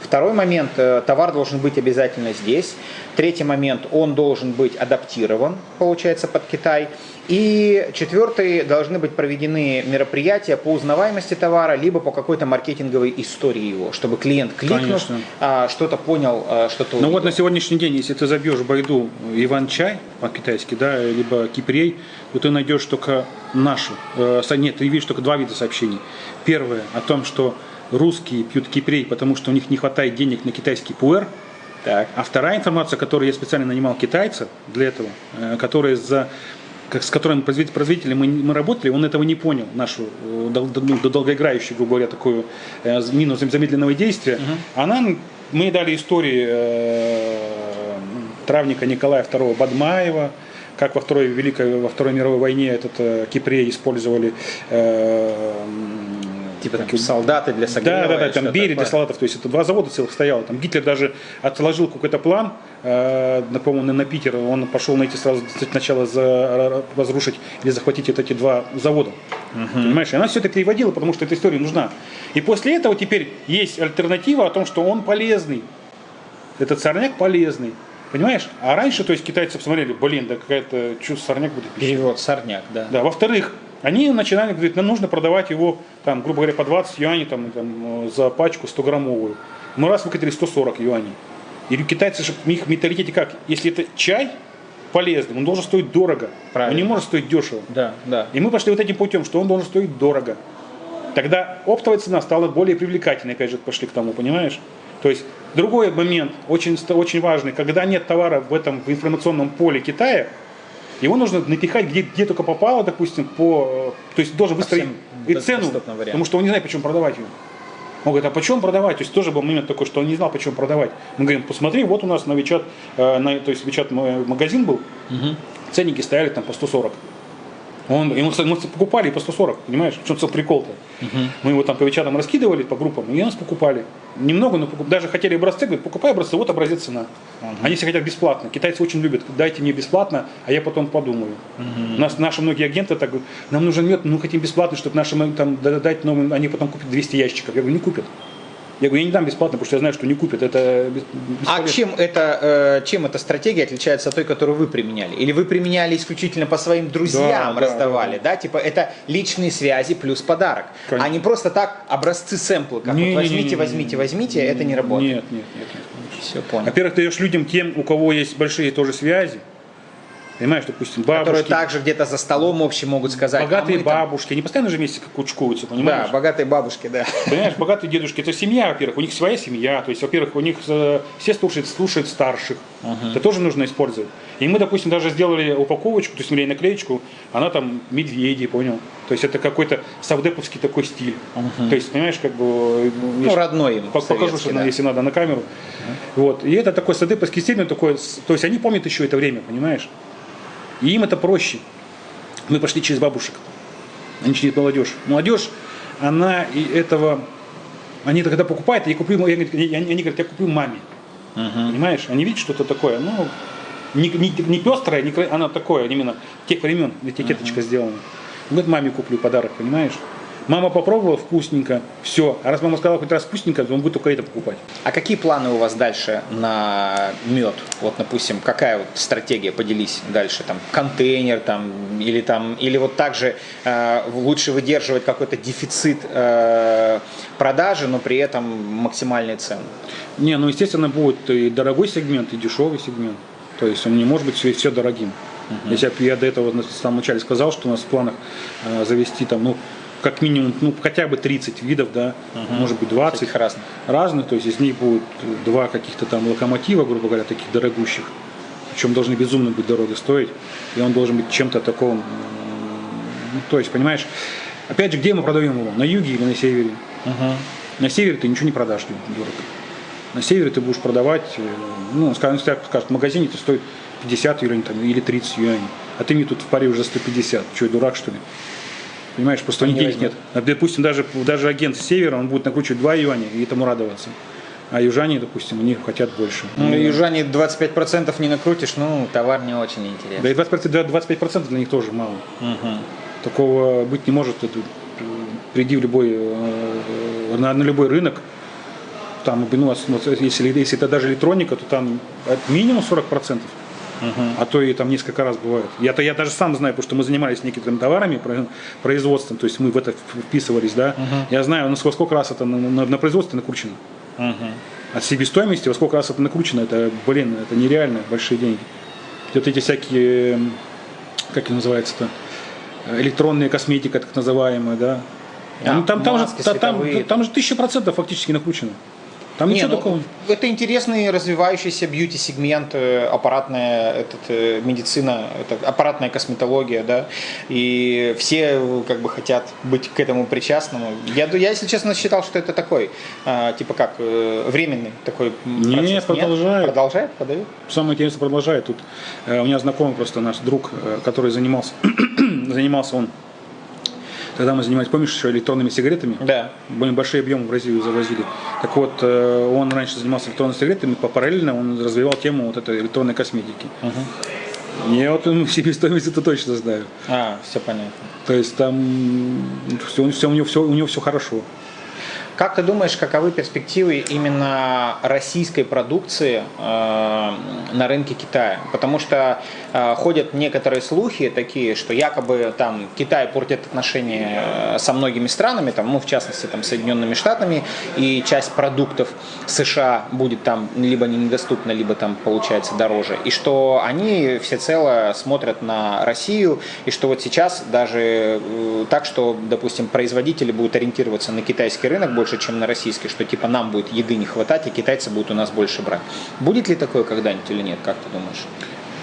Второй момент, товар должен быть обязательно здесь. Третий момент, он должен быть адаптирован, получается, под Китай. И четвертый, должны быть проведены мероприятия по узнаваемости товара, либо по какой-то маркетинговой истории его, чтобы клиент Конечно. а, что-то понял, а, что-то Ну вот на сегодняшний день, если ты забьешь Байду Иван-чай по-китайски, да, либо кипрей, то ты найдешь только нашу. э, нет, ты видишь только два вида сообщений. Первое о том, что русские пьют кипрей, потому что у них не хватает денег на китайский пуэр. Так. А вторая информация, которую я специально нанимал китайца для этого, э, который за как, с которым производителем мы, мы работали, он этого не понял, нашу э, дол- ну, долгоиграющую, грубо говоря, такую э, минус замедленного действия. Она, мы дали истории э, травника Николая II Бадмаева, как во Второй, Великой, во Второй мировой войне этот э, кипрей использовали э, Типа там, солдаты для согрева. да, да, да, там Берия для салатов, то есть это два завода целых стояло. Там Гитлер даже отложил какой-то план, э, на, по-моему, на, Питер, он пошел найти сразу сначала за, разрушить или захватить вот эти два завода. Понимаешь? И она все это переводила, потому что эта история нужна. И после этого теперь есть альтернатива о том, что он полезный. Этот сорняк полезный. Понимаешь? А раньше, то есть китайцы посмотрели, блин, да какая-то, что сорняк будет пища. Перевод сорняк, да. Да, во-вторых, они начинали говорить, нам нужно продавать его, там, грубо говоря, по 20 юаней там, там, за пачку 100-граммовую. Мы раз выкатили 140 юаней. И китайцы же, в менталитете как? Если это чай, полезным, он должен стоить дорого. Правильно. Он не может стоить дешево. Да, да. И мы пошли вот этим путем, что он должен стоить дорого. Тогда оптовая цена стала более привлекательной, опять же, пошли к тому, понимаешь? То есть другой момент, очень, очень важный, когда нет товара в этом в информационном поле Китая, его нужно напихать где, где только попало, допустим, по, э, то есть должен выстроить и цену, потому что он не знает, почему продавать его. Он говорит, а почем продавать? То есть тоже был момент такой, что он не знал, почем продавать. Мы говорим, посмотри, вот у нас на Вичат, э, на, то есть Вичат магазин был, ценники стояли там по 140. Он, ему, мы покупали по 140, понимаешь? В чем прикол-то? Мы его там по вечерам раскидывали по группам, и нас покупали. Немного, но покуп- даже хотели образцы, говорят, покупай образцы, вот образец цена. Они все хотят бесплатно. Китайцы очень любят, дайте мне бесплатно, а я потом подумаю. У нас наши многие агенты так говорят, нам нужен мед, мы хотим бесплатно, чтобы нашим там да- дать новым, они потом купят 200 ящиков. Я говорю, не купят. Я говорю, я не дам бесплатно, потому что я знаю, что не купят. Это А чем, это, э, чем эта стратегия отличается от той, которую вы применяли? Или вы применяли исключительно по своим друзьям, Да, да, раздавали, да, Типа это личные связи плюс подарок. Конечно. А не просто так образцы сэмплы, как Не, вот не, не, возьмите, не, не, возьмите, возьмите, это не работает. Нет, нет, нет. нет. Все понял. Во-первых, ты даешь людям тем, у кого есть большие тоже связи. Понимаешь, допустим, бабушки, Которые также где-то за столом общем могут сказать. богатые а мы там- бабушки, они постоянно же вместе как кучкуются, Да, понимаешь? богатые бабушки, да. Понимаешь, богатые дедушки, это семья, во-первых, у них своя семья, то есть, во-первых, у них э, все слушают, слушают старших, это тоже нужно использовать. И мы, допустим, даже сделали упаковочку, то есть, или наклеечку, она там медведи, понял? То есть, это какой-то савдеповский такой стиль. То есть, понимаешь, как бы... Ну, есть- родной им. Пок- Покажу, что да. если надо, на камеру. Вот. И это такой садыповский стиль, но такой, то есть они помнят еще это время, понимаешь? И им это проще. Мы пошли через бабушек. Они через молодежь. Молодежь, она и этого, они когда покупают, я куплю, я, я- они говорят, я куплю маме. Понимаешь? Они видят что-то такое, ну, не, не, не пестрое, не, она такое, именно тех времен, этикеточка сделана. Вот маме куплю подарок, понимаешь? Мама попробовала вкусненько, все. А раз мама сказала хоть раз вкусненько, то он будет только это покупать. А какие планы у вас дальше на мед? Вот, допустим, какая вот стратегия? Поделись дальше, там контейнер, там или там или вот также э, лучше выдерживать какой-то дефицит э, продажи, но при этом максимальные цены. Не, ну естественно будет и дорогой сегмент, и дешевый сегмент. То есть он не может быть все, все дорогим. Если я, я до этого на самом начале сказал, что у нас в планах э, завести там, ну, как минимум, ну, хотя бы 30 видов, да, может быть 20 Всяких разных. разных, то есть из них будет два каких-то там локомотива, грубо говоря, таких дорогущих, причем должны безумно быть дорого стоить, и он должен быть чем-то таком, ну, то есть, понимаешь, опять же, где мы продаем его, на юге или на севере? На севере ты ничего не продашь дорого. На севере ты будешь продавать, э, ну, скажем, если скажут, в магазине это стоит 50 юаней там, или 30 юаней, а ты мне тут в паре уже 150. Что, я дурак, что ли? Понимаешь, просто у них Не денег нет. Допустим, даже, даже агент с севера, он будет накручивать 2 юаня и этому радоваться. А южане, допустим, они хотят больше. Ну, южане 25% не накрутишь, ну, товар не очень интересный. Да и 25%, да, 25% для них тоже мало. Такого быть не может. Это, приди в любой, э, на, на любой рынок, там, ну, если, если это даже электроника, то там от минимум 40%. А то и там несколько раз бывает. Я-то я даже сам знаю, потому что мы занимались некоторыми товарами, про- производством, то есть мы в это вписывались, да. Я знаю, ну, сколько, сколько раз это на, на- на производстве накручено. От себестоимости, во сколько раз это накручено, это, блин, это нереально большие деньги. Вот эти всякие, как это называется-то, электронная косметика, так называемая, да. А, Ну, там, там, же, та- там, световые. там же тысяча процентов фактически накручено. Там Не, ничего ну, такого. Это интересный развивающийся бьюти-сегмент, э, аппаратная этот, э, медицина, это аппаратная косметология, да, и все э, как бы хотят быть к этому причастным. Я, я если честно, считал, что это такой, типа как, э, временный такой Не, процесс. продолжает. Продолжает, подают? Самое интересное продолжает. Тут э, у меня знакомый просто наш друг, который занимался, занимался он, когда мы занимались, помнишь, еще электронными сигаретами? Да. Были большие объемы в Бразилию завозили. Так вот, э, он раньше занимался электронными сигаретами, по- параллельно он развивал тему вот этой электронной косметики. Я вот ему себестоимость это точно знаю. А, все понятно. То есть там все, все, у, него все, у него все хорошо. Как ты думаешь, каковы перспективы именно российской продукции э, на рынке Китая? Потому что э, ходят некоторые слухи такие, что якобы там Китай портит отношения э, со многими странами, там, ну, в частности, там, Соединенными Штатами, и часть продуктов США будет там либо недоступна, либо там получается дороже. И что они всецело смотрят на Россию, и что вот сейчас даже э, так, что, допустим, производители будут ориентироваться на китайский рынок больше, чем на российский, что типа нам будет еды не хватать, и китайцы будут у нас больше брать. Будет ли такое когда-нибудь или нет, как ты думаешь?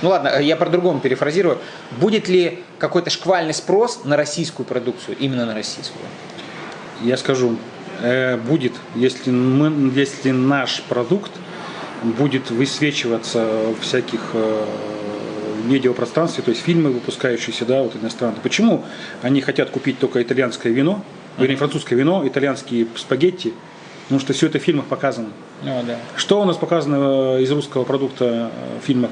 Ну ладно, я по-другому перефразирую. Будет ли какой-то шквальный спрос на российскую продукцию, именно на российскую? Я скажу, э, будет, если, мы, если наш продукт будет высвечиваться в всяких э, медиапространстве, то есть фильмы, выпускающиеся, да, вот иностранные. Почему они хотят купить только итальянское вино, вернее, французское вино, итальянские спагетти, потому что все это в фильмах показано. О, да. Что у нас показано э, из русского продукта в фильмах?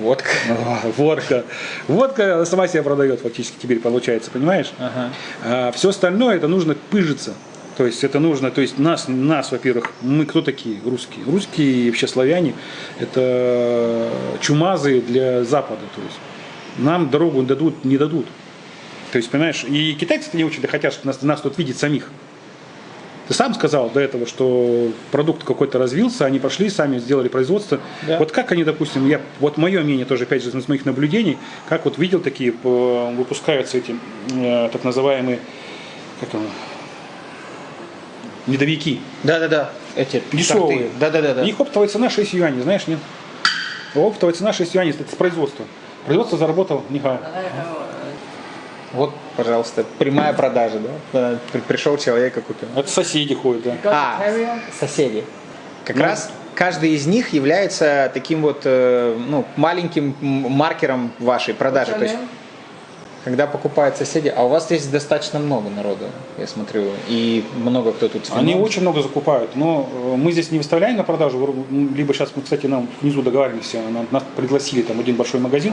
Водка. Водка. Водка сама себя продает фактически теперь получается, понимаешь? Ага. А все остальное это нужно пыжиться. То есть это нужно, то есть нас, нас, во-первых, мы кто такие? Русские. Русские и вообще славяне это чумазы для Запада. То есть нам дорогу дадут, не дадут. То есть, понимаешь, и китайцы не очень хотят, чтобы нас, нас тут видеть самих. Ты сам сказал до этого, что продукт какой-то развился, они пошли, сами сделали производство. Да. Вот как они, допустим, я, вот мое мнение тоже, опять же, из моих наблюдений, как вот видел такие, выпускаются эти э, так называемые, как он, медовики. Да-да-да, эти дешевые. Да-да-да. Их оптовая цена 6 юаней, знаешь, нет? Оптовая цена 6 юаней, это с производства. Производство заработал Нихай. Вот, пожалуйста, прямая продажа, да? Пришел человек и купил. Это соседи ходят, да. А, соседи. Как ну, раз каждый из них является таким вот э, ну, маленьким маркером вашей продажи. То есть, когда покупают соседи, а у вас здесь достаточно много народу, я смотрю, и много кто тут. Они очень много закупают, но э, мы здесь не выставляем на продажу, либо сейчас мы, кстати, нам внизу договариваемся, нас пригласили там один большой магазин,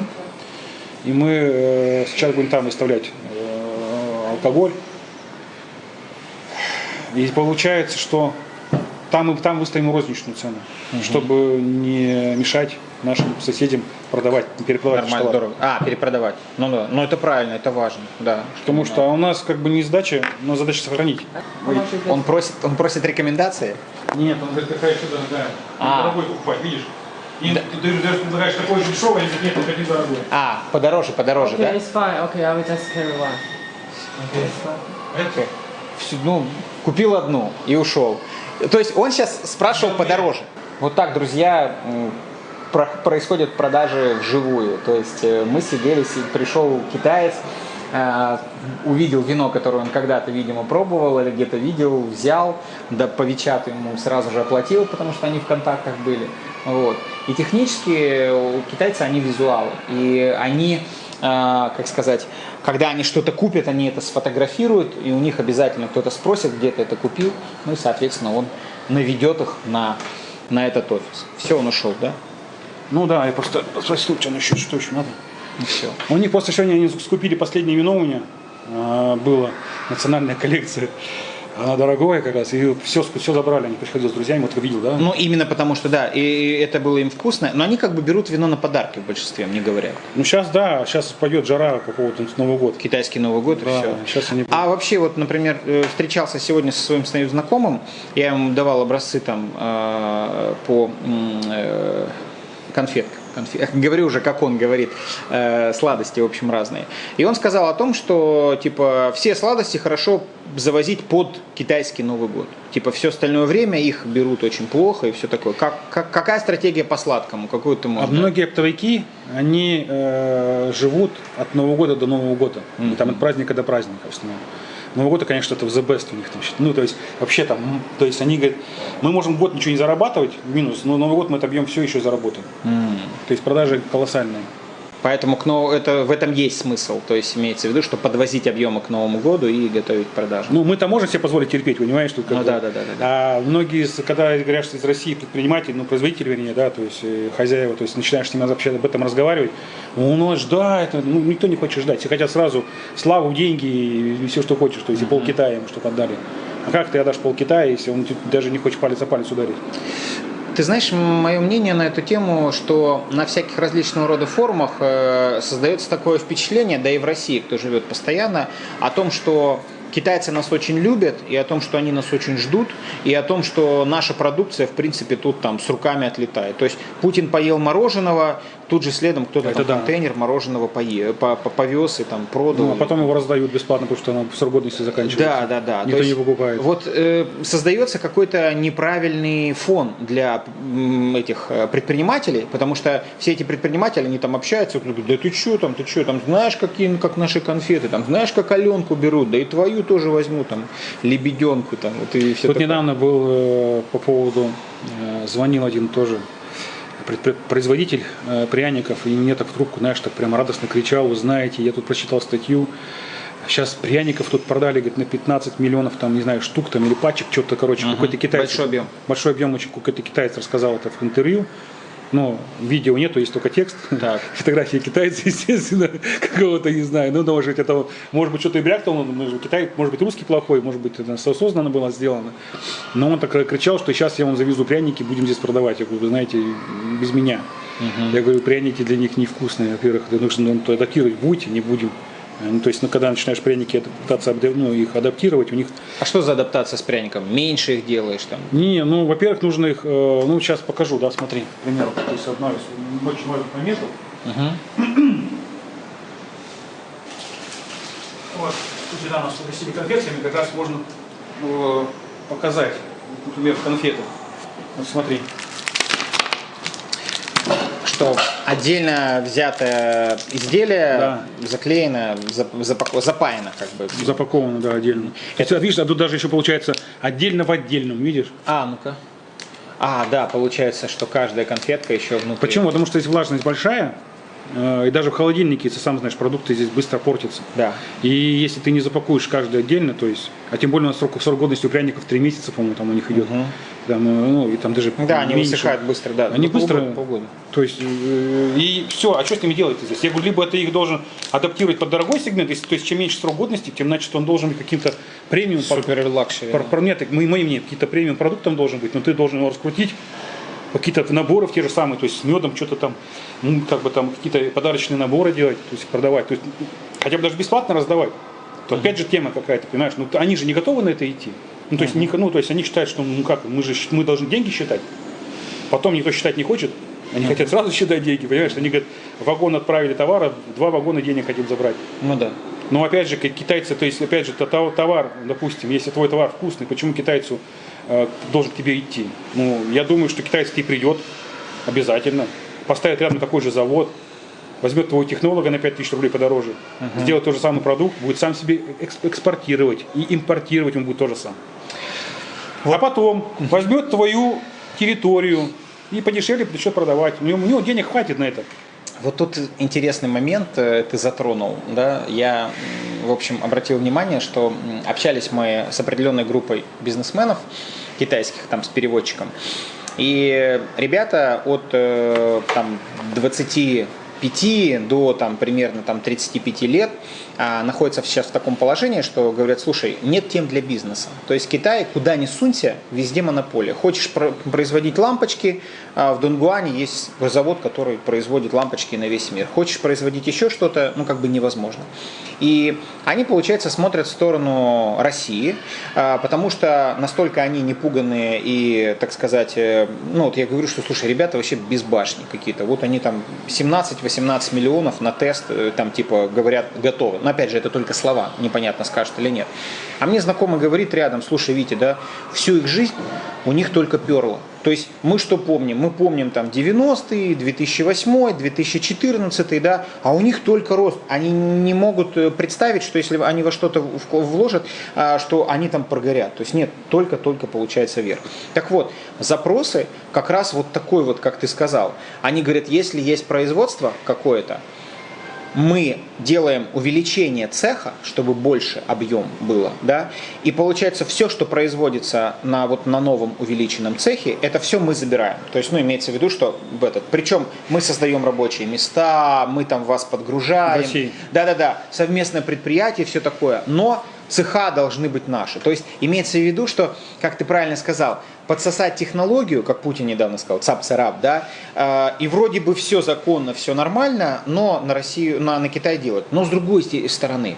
и мы э, сейчас будем там выставлять э, алкоголь. И получается, что там, там выставим розничную цену, угу. чтобы не мешать нашим соседям продавать, перепродавать Нормально, дорого. А, перепродавать. Ну да, но это правильно, это важно, да. Потому что у нас как бы не сдача, но задача сохранить. Он просит, он просит рекомендации? Нет, он говорит, какая что дорогая. А. Дорогой покупать, видишь? И да. ты даже предлагаешь такой же дешевый, или нет, только дорогой. А, подороже, подороже, okay, да? It's fine. Okay, I will just carry one. Okay. Okay. Все, ну, купил одну и ушел. То есть он сейчас спрашивал подороже. Вот так, друзья, происходят продажи вживую. То есть э, мы сидели, пришел китаец, э, увидел вино, которое он когда-то, видимо, пробовал или где-то видел, взял, да по Вичату ему сразу же оплатил, потому что они в контактах были. Вот. И технически китайцы, они визуалы. И они, э, как сказать, когда они что-то купят, они это сфотографируют, и у них обязательно кто-то спросит, где ты это купил, ну и, соответственно, он наведет их на, на этот офис. Все, он ушел, да? Ну да, я просто спросил, что насчет, что еще надо. И все. У них после сегодня они скупили последнее вино у меня. А, было национальная коллекция. Она дорогое как раз, и все, все забрали, они приходили с друзьями, вот видел, да? Ну, именно потому что, да, и это было им вкусно, но они как бы берут вино на подарки в большинстве, мне говорят. Ну, сейчас, да, сейчас пойдет жара по поводу Нового года. Китайский Новый год да, и все. Сейчас они... А вообще, вот, например, э, встречался сегодня со своим знакомым, я ему давал образцы там э, по э, конфеткам конфет, говорю уже, как он говорит, э, сладости, в общем, разные. И он сказал о том, что, типа, все сладости хорошо завозить под китайский Новый год. Типа, все остальное время их берут очень плохо и все такое. Как, как, какая стратегия по сладкому? Какую ты можешь? А многие оптовики, они э, живут от Нового года до Нового года. Mm-hmm. Там от праздника до праздника в основном. Новый год, конечно, это в the best у них. Там, ну, то есть, вообще там, то есть они говорят, мы можем год ничего не зарабатывать, минус, но Новый год мы отобьем все еще заработаем. Mm. То есть продажи колоссальные. Поэтому к нов... это, в этом есть смысл. То есть имеется в виду, что подвозить объемы к Новому году и готовить продажи. Ну, мы-то можем себе позволить терпеть, понимаешь? Тут ну, да, да, да, да, А многие, когда говорят, что из России предприниматели, ну, производители, вернее, да, то есть э, хозяева, то есть начинаешь с ними вообще об этом разговаривать, у нас да, это, ну, никто не хочет ждать. Все хотят сразу славу, деньги и все, что хочешь, то есть uh-huh. и пол Китая ему что-то отдали. А как ты отдашь пол Китая, если он даже не хочет палец о палец ударить? Ты знаешь, мое мнение на эту тему, что на всяких различного рода форумах э, создается такое впечатление, да и в России, кто живет постоянно, о том, что китайцы нас очень любят, и о том, что они нас очень ждут, и о том, что наша продукция, в принципе, тут там с руками отлетает. То есть Путин поел мороженого, тут же следом кто-то Это там да. контейнер мороженого пое- по- по- повез и там продал. Ну, а потом его раздают бесплатно, потому что оно срок годности заканчивается. Да, да, да. Никто То есть не покупает. Вот э, создается какой-то неправильный фон для этих э, предпринимателей, потому что все эти предприниматели, они там общаются, говорят, да ты что там, ты что там, знаешь, какие, как наши конфеты, там, знаешь, как Аленку берут, да и твою тоже возьму, там, лебеденку, там, вот и все Тут недавно был э, по поводу, э, звонил один тоже производитель э, пряников, и мне так в трубку, знаешь, так прямо радостно кричал, вы знаете, я тут прочитал статью, сейчас пряников тут продали, говорит, на 15 миллионов, там, не знаю, штук там или пачек, что-то, короче, какой-то китаец. большой объем. Большой объем, очень какой-то китаец рассказал это в интервью. Но видео нету, есть только текст. Так. Фотографии китайца, естественно, какого-то, не знаю. Ну, может быть, это, может быть, что-то и брякнул, ну, Китай, может быть, русский плохой, может быть, это осознанно было сделано. Но он так кричал, что сейчас я вам завезу пряники, будем здесь продавать. Я говорю, вы знаете, без меня. Я говорю, пряники для них невкусные, во-первых, нужно ну, адаптировать будете, не будем. Ну, то есть, ну, когда начинаешь пряники пытаться ну, их адаптировать, у них А что за адаптация с пряником? Меньше их делаешь там? не, ну, во-первых, нужно их, э, ну, сейчас покажу, да, смотри, к примеру, то есть одна из очень важных моментов. Вот, тут недавно с угостили конфетами, как раз можно э, показать, например, конфеты. Вот смотри. Что отдельно взятое изделие Да. заклеено, зап- запако- запаяно как бы. Запаковано, да, отдельно. Это, видишь, а тут даже еще получается отдельно в отдельном, видишь? А, ну-ка. А, да, получается, что каждая конфетка еще внутри. Почему? Потому что здесь влажность большая, и даже в холодильнике, ты сам знаешь, продукты здесь быстро портятся. Да. И если ты не запакуешь каждый отдельно, то есть, а тем более у нас срок, срок годности у пряников 3 месяца, по-моему, там у них идет. Там, э, ну, и там даже Да, они высыхают быстро, да. Они Ну, полгода- быстро, полгода. то есть, э, и все, а что с ними делать здесь? Я говорю, либо ты их должен адаптировать под дорогой сегмент, если, то есть, чем меньше срок годности, тем значит он должен быть каким-то премиум. Супер luxury. Нет, так, мое мнение, какие-то премиум продуктом должен быть, но ты должен его раскрутить, какие-то наборы те же самые, то есть с медом что-то там, ну, как бы там какие-то подарочные наборы делать, то есть продавать, то есть хотя бы даже бесплатно раздавать. То опять же тема какая-то, понимаешь, ну они же не готовы на это идти. Ну, то есть, не- ну, то есть они считают, что ну как, мы же мы должны деньги считать. Потом никто считать не хочет. Они хотят сразу считать деньги, понимаешь? Они говорят, вагон отправили товара, два вагона денег хотим забрать. Ну да. Но опять же, китайцы, то есть, опять же, то- то- товар, допустим, если твой товар вкусный, почему китайцу должен к тебе идти? Ну, я думаю, что китайец к тебе придет обязательно, поставит рядом такой же завод, возьмет твоего технолога на 5000 рублей подороже, сделает тот же самый продукт, будет сам себе экс- экспортировать и импортировать он будет то же самое. А потом возьмет твою территорию и подешевле начнет продавать. У него, у него денег хватит на это. Вот тут интересный момент э, ты затронул. Да? Я, в общем, обратил внимание, что общались мы с определенной группой бизнесменов китайских, там, с переводчиком. И ребята от э, там, 20 5 до там, примерно там, 35 лет а, находятся сейчас в таком положении, что говорят, слушай, нет тем для бизнеса. То есть Китай, куда ни сунься, везде монополия. Хочешь производить лампочки, а в Дунгуане есть завод, который производит лампочки на весь мир. Хочешь производить еще что-то, ну как бы невозможно. И они, получается, смотрят в сторону России, а, потому что настолько они не пуганные и, так сказать, э, ну вот я говорю, что, слушай, ребята вообще без башни какие-то. Вот они там 17 17-18 миллионов на тест, э, там типа говорят, готовы. Но опять же, это только слова, непонятно, скажут или нет. А мне знакомый говорит рядом, слушай, Витя, да, всю их жизнь у них только перло. То есть мы что помним? Мы помним там 90-е, 2008, 2014, да, а у них только рост. Они не могут э, представить, что если они во что-то вложат, а, что они там прогорят. То есть нет, только-только получается вверх. Так вот, запросы как раз вот такой вот, как ты сказал. Они говорят, если есть производство какое-то, мы делаем увеличение цеха, чтобы больше объем было, да, и получается все, что производится на вот на новом увеличенном цехе, это все мы забираем. То есть, ну, имеется в виду, что в этот, причем мы создаем рабочие места, мы там вас подгружаем. России. Да-да-да, совместное предприятие, все такое, но цеха должны быть наши. То есть имеется в виду, что, как ты правильно сказал, подсосать технологию, как Путин недавно сказал, цап-царап, да, э, и вроде бы все законно, все нормально, но на Россию, на, на Китай делать. Но с другой стороны,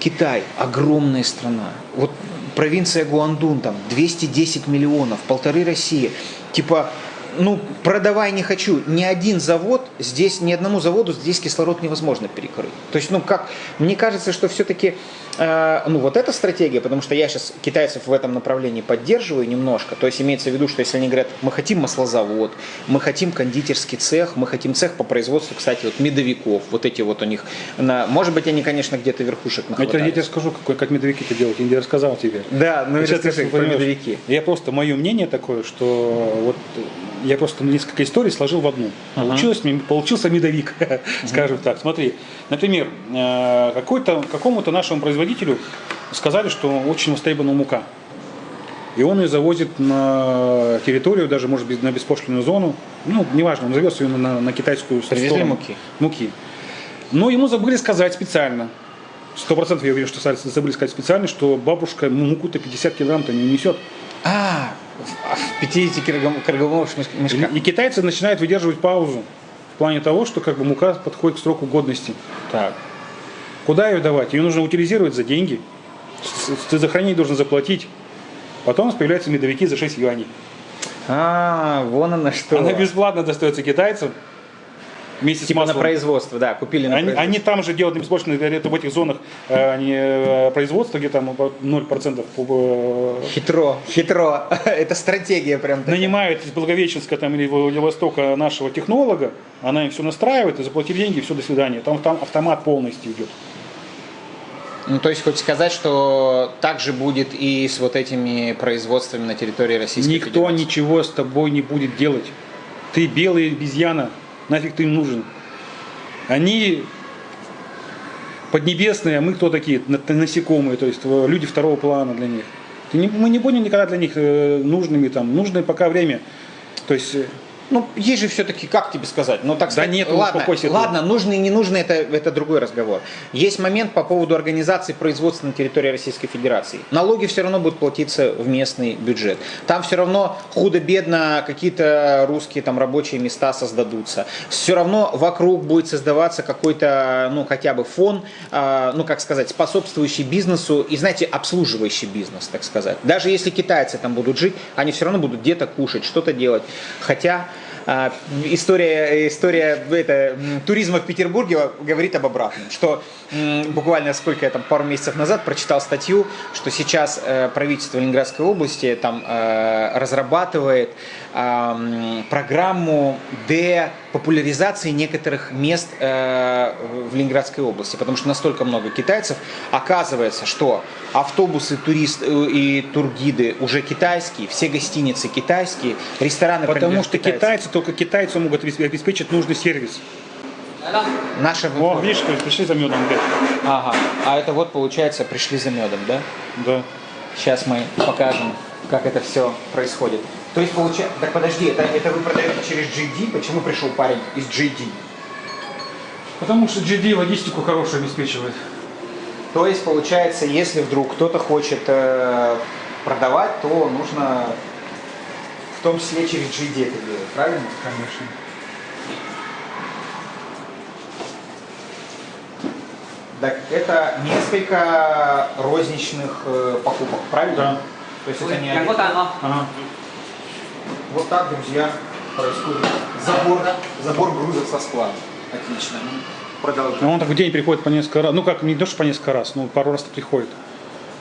Китай огромная страна. Вот провинция Гуандун, там 210 миллионов, полторы России. Типа, ну, продавай не хочу. Ни один завод здесь, ни одному заводу здесь кислород невозможно перекрыть. То есть, ну, как, мне кажется, что все-таки Э, ну вот эта стратегия, потому что я сейчас китайцев в этом направлении поддерживаю немножко, то есть имеется в виду, что если они говорят, мы хотим маслозавод, мы хотим кондитерский цех, мы хотим цех по производству, кстати, вот медовиков, вот эти вот у них, на, может быть, они, конечно, где-то верхушек нахватали. Я тебе скажу, как, как медовики это делать, я не рассказал тебе. Да, ну сейчас расскажи про медовики. Я просто, мое мнение такое, что вот я просто несколько историй сложил в одну. Получилось, uh-huh. Получился медовик, uh-huh. скажем так. Смотри, например, э, какой-то, какому-то нашему производителю сказали, что очень востребована мука. И он ее завозит на территорию, даже, может быть, на беспошлинную зону. Ну, неважно, он завез ее на, на китайскую Привезли сторону. муки? Муки. Но ему забыли сказать специально. Сто процентов я уверен, что забыли сказать специально, что бабушка муку-то 50 килограмм-то не несет. А, в 50 килограммовых мешках. И китайцы начинают выдерживать паузу в плане того, что как бы мука подходит к сроку годности. Так. Куда ее давать? Ее нужно утилизировать за деньги. Ты за хранение должен заплатить. Потом появляются медовики за 6 юаней. А, вон она что. Она бесплатно достается китайцам вместе типа с маслом. на производство, да, купили на они, производство. Они там же делают беспошлино, это в этих зонах э, они, э, производство, где там 0% по, Хитро, хитро. это стратегия прям такая. Нанимают из Благовещенска там, или Владивостока нашего технолога, она им все настраивает, и заплатили деньги, все, до свидания. Там, там автомат полностью идет. Ну, то есть, хочешь сказать, что так же будет и с вот этими производствами на территории Российской Никто Федерации? ничего с тобой не будет делать. Ты белая обезьяна, нафиг ты им нужен? Они поднебесные, а мы кто такие? Насекомые, то есть люди второго плана для них. Мы не будем никогда для них э, нужными, там, нужное пока время. То есть э, ну, есть же все-таки, как тебе сказать, ну так сказать, да нет, ладно, ладно, нужный и не нужный, это, это другой разговор. Есть момент по поводу организации производства на территории Российской Федерации. Налоги все равно будут платиться в местный бюджет. Там все равно худо-бедно какие-то русские там рабочие места создадутся. Все равно вокруг будет создаваться какой-то, ну хотя бы фон, э, ну как сказать, способствующий бизнесу и, знаете, обслуживающий бизнес, так сказать. Даже если китайцы там будут жить, они все равно будут где-то кушать, что-то делать. Хотя история, история это, туризма в Петербурге говорит об обратном, что буквально сколько я там пару месяцев назад прочитал статью, что сейчас э, правительство Ленинградской области там э, разрабатывает программу депопуляризации некоторых мест э, в Ленинградской области, потому что настолько много китайцев. Оказывается, что автобусы турист и тургиды уже китайские, все гостиницы китайские, рестораны Потому что китайцы. китайцы только китайцы могут обеспечить нужный сервис. Наши... О, видишь, пришли за медом опять. Ага, а это вот получается пришли за медом, да? Да. Сейчас мы покажем, как это все происходит. То есть получается... Так подожди, это, это вы продаете через GD? Почему пришел парень из GD? Потому что GD логистику хорошую обеспечивает. То есть получается, если вдруг кто-то хочет э, продавать, то нужно в том числе через GD это делать, правильно? Конечно. Так это несколько розничных э, покупок, правильно? Да. То есть это не один. Ага. Вот так, друзья, происходит забор, забор грузов со склада. Отлично. Продолжаем. Ну, он так в день приходит по несколько раз. Ну как, не то, что по несколько раз, но пару раз приходит.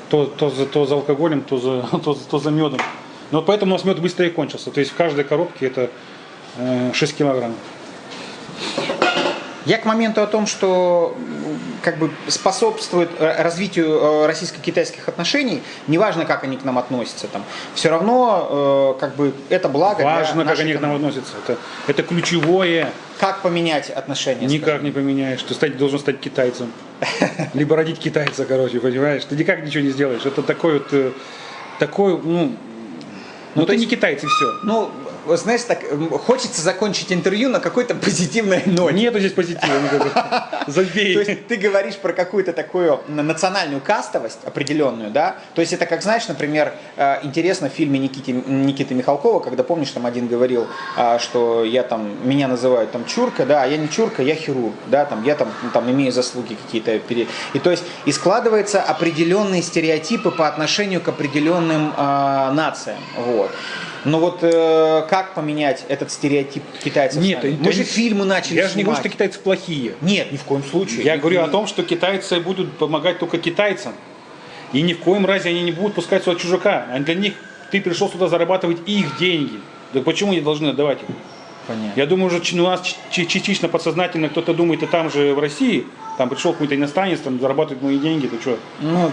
То, то, за, то за алкоголем, то за, то, то за медом. Но вот поэтому у нас мед быстрее кончился. То есть в каждой коробке это э, 6 килограмм. Я к моменту о том, что как бы способствует э, развитию э, российско-китайских отношений, неважно, как они к нам относятся, там, все равно э, как бы это благо. Важно, как они к нам относятся. Это, это ключевое. Как поменять отношения? Никак скажем? не поменяешь. Ты стать, должен стать китайцем. Либо родить китайца, короче, понимаешь? Ты никак ничего не сделаешь. Это такой вот, такой, ну, ну, ну ты не китайцы все. Ну, знаешь, так хочется закончить интервью на какой-то позитивной ноте. Нету здесь позитива никакого. Забей. То есть ты говоришь про какую-то такую национальную кастовость определенную, да? То есть это как, знаешь, например, э, интересно в фильме Никиты, Никиты Михалкова, когда, помнишь, там один говорил, а, что я там, меня называют там чурка, да, а я не чурка, я хирург, да, там, я там, там имею заслуги какие-то. пере- И то есть, и складываются определенные стереотипы по отношению к определенным а, нациям, вот. Но вот э, как поменять этот стереотип китайцев? Нет, мы же не- фильмы начали Я же не говорю, снимать. что китайцы плохие. Нет, ни в коем случае. Я И- говорю о том, что китайцы будут помогать только китайцам. И ни в коем разе они не будут пускать сюда чужака. А для них ты пришел сюда зарабатывать их деньги. Так почему они должны отдавать их? Понятно. Я думаю, уже ч- у нас частично подсознательно кто-то думает, и там же в России, там пришел какой-то иностранец, там зарабатывает мои деньги, ты что? Ну,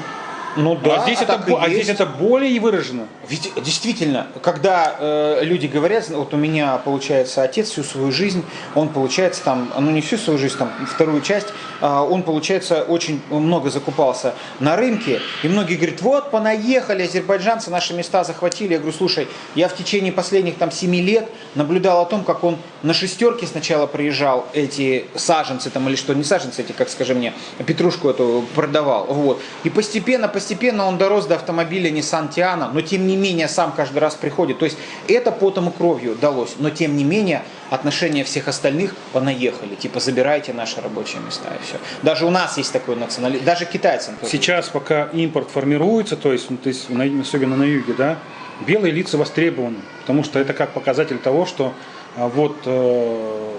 ну да, а здесь, это, и бо- а здесь это более выражено. Ведь действительно, когда э, люди говорят, вот у меня получается отец всю свою жизнь, он получается там, ну не всю свою жизнь, там вторую часть, а, он получается очень много закупался на рынке, и многие говорят, вот понаехали азербайджанцы, наши места захватили. Я говорю, слушай, я в течение последних там семи лет наблюдал о том, как он на шестерке сначала приезжал, эти саженцы там или что, не саженцы эти, как скажи мне, петрушку эту продавал, вот. И постепенно, постепенно он дорос до автомобиля Nissan Tiana, но тем не менее сам каждый раз приходит. То есть это потом и кровью далось, но тем не менее отношения всех остальных понаехали, типа забирайте наши рабочие места и все. Даже у нас есть такой национализм, даже китайцам. тоже. Сейчас, пока импорт формируется, то есть, ну, то есть особенно на юге, да, белые лица востребованы, потому что это как показатель того, что а, вот э,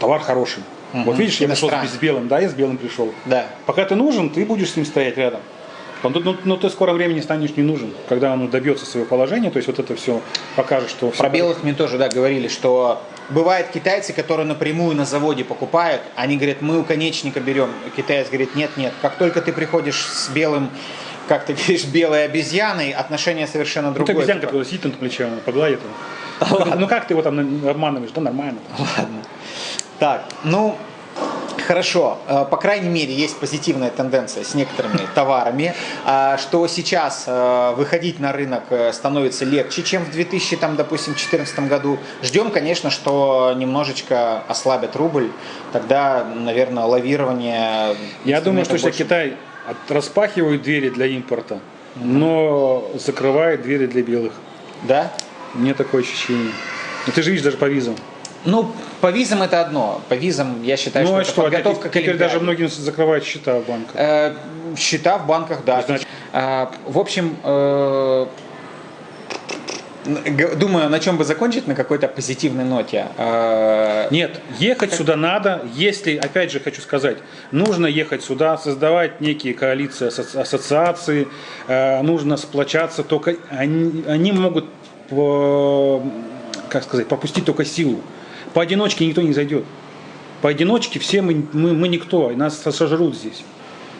товар хороший. Вот видишь, я пришел с белым, да, я с белым пришел. Да. Пока ты нужен, ты будешь с ним стоять рядом. Но, но- но ты в скором времени станешь не нужен, когда он добьется своего положения, то есть вот это все покажет, что Про белых мне тоже, да, говорили, что бывают китайцы, которые напрямую на заводе покупают, они говорят, мы у конечника берем. Китаец говорит, нет, нет, как только ты приходишь с белым, как ты говоришь, белой обезьяной, отношение совершенно Ну, другое. обезьянка, Типа, сидит на плече, погладит его. Ну, ну как ты его там обманываешь? Да нормально. Ладно. Так, ну, Хорошо, Э, по крайней мере, есть позитивная тенденция с некоторыми товарами, а, что сейчас э, выходить на рынок э, становится легче, чем в 2000, там, допустим, 2014 году. Ждем, конечно, что немножечко ослабят рубль, тогда, наверное, лавирование... Я думаю, что больше. Китай распахивает двери для импорта, но закрывает двери для белых. Да? Мне такое ощущение. Ну ты же видишь даже по визам. Ну, по визам это одно. По визам, я считаю, ну что а что, подготовка к теперь даже многим закрывают счета в банках. Э, счета в банках, да. Значит- А, в общем, э, думаю, на чем бы закончить, на какой-то позитивной ноте. Э, Нет, ехать сюда надо, если, опять же хочу сказать, нужно ехать сюда, создавать некие коалиции, ассоциации, э, нужно сплочаться, только они, они могут, э, как сказать, пропустить только силу. Поодиночке никто не зайдет. Поодиночке все мы, мы, мы никто, и нас сожрут здесь.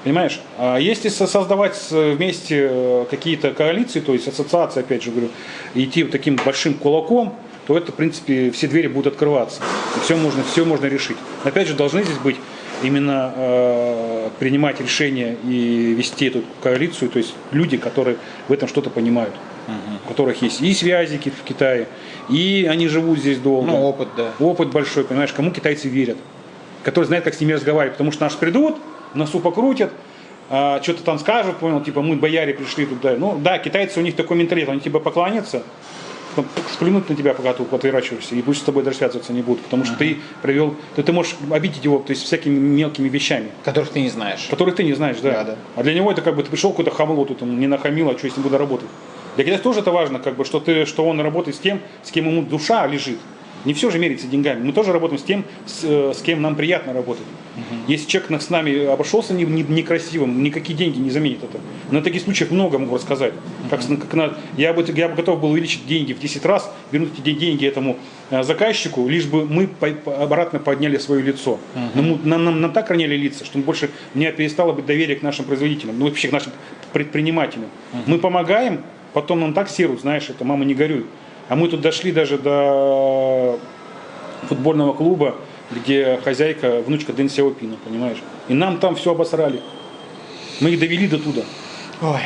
Понимаешь? А если со- создавать вместе э, какие-то коалиции, то есть ассоциации, опять же говорю, идти таким большим кулаком, то это, в принципе, все двери будут открываться. И все можно, все можно решить. Опять же, должны здесь быть именно э, принимать решения и вести эту коалицию, то есть люди, которые в этом что-то понимают, у которых есть и связи ки- в Китае, и они живут здесь долго. Ну, опыт, да. Опыт большой, понимаешь, кому китайцы верят, которые знают, как с ними разговаривать, потому что наши придут, носу покрутят, а, что-то там скажут, понял, типа мы бояре пришли туда. Ну да, китайцы у них такой менталитет, они тебе поклонятся, сплюнут на тебя, пока ты отворачиваешься, и пусть с тобой даже связываться не будут, потому что ты привел, то ты можешь обидеть его, то есть всякими мелкими вещами, Которых ты не знаешь. которых ты не знаешь, да. Да, да. А для него это как бы ты пришел какой-то хамло, тут он не нахамил, а что ним буду работать. Для китайца тоже это важно, как бы, что, ты, что он работает с тем, с кем ему душа лежит. Не все же меряется деньгами. Мы тоже работаем с тем, с, э, с кем нам приятно работать. Если человек с нами обошелся не- не- некрасивым, никакие деньги не заменят это. На таких случаях много могу рассказать. Как, с- как на- я, бы, я бы готов был увеличить деньги в 10 раз, вернуть эти деньги этому э, заказчику, лишь бы мы по- по- обратно подняли свое лицо. Но мы- нам, нам, нам так роняли лица, что больше у меня перестало быть доверие к нашим производителям, ну вообще к нашим предпринимателям. Мы помогаем, потом нам так серут, знаешь, это мама не горюй. А мы тут дошли даже до футбольного клуба, где хозяйка, внучка Дэн Сяопина, понимаешь? И нам там все обосрали. Мы их довели до туда. Ой.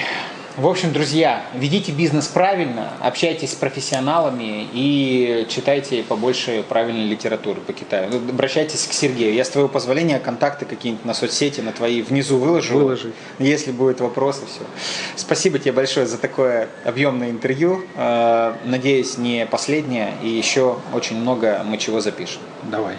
В общем, друзья, ведите бизнес правильно, общайтесь с профессионалами и читайте побольше правильной литературы по Китаю. Ну, Обращайтесь к Сергею. Я с твоего позволения контакты какие-нибудь на соцсети, на твои внизу выложу. Выложи. Если будут вопросы, все. Спасибо тебе большое за такое объемное интервью. Э, Надеюсь, не последнее, и еще очень много мы чего запишем. Давай.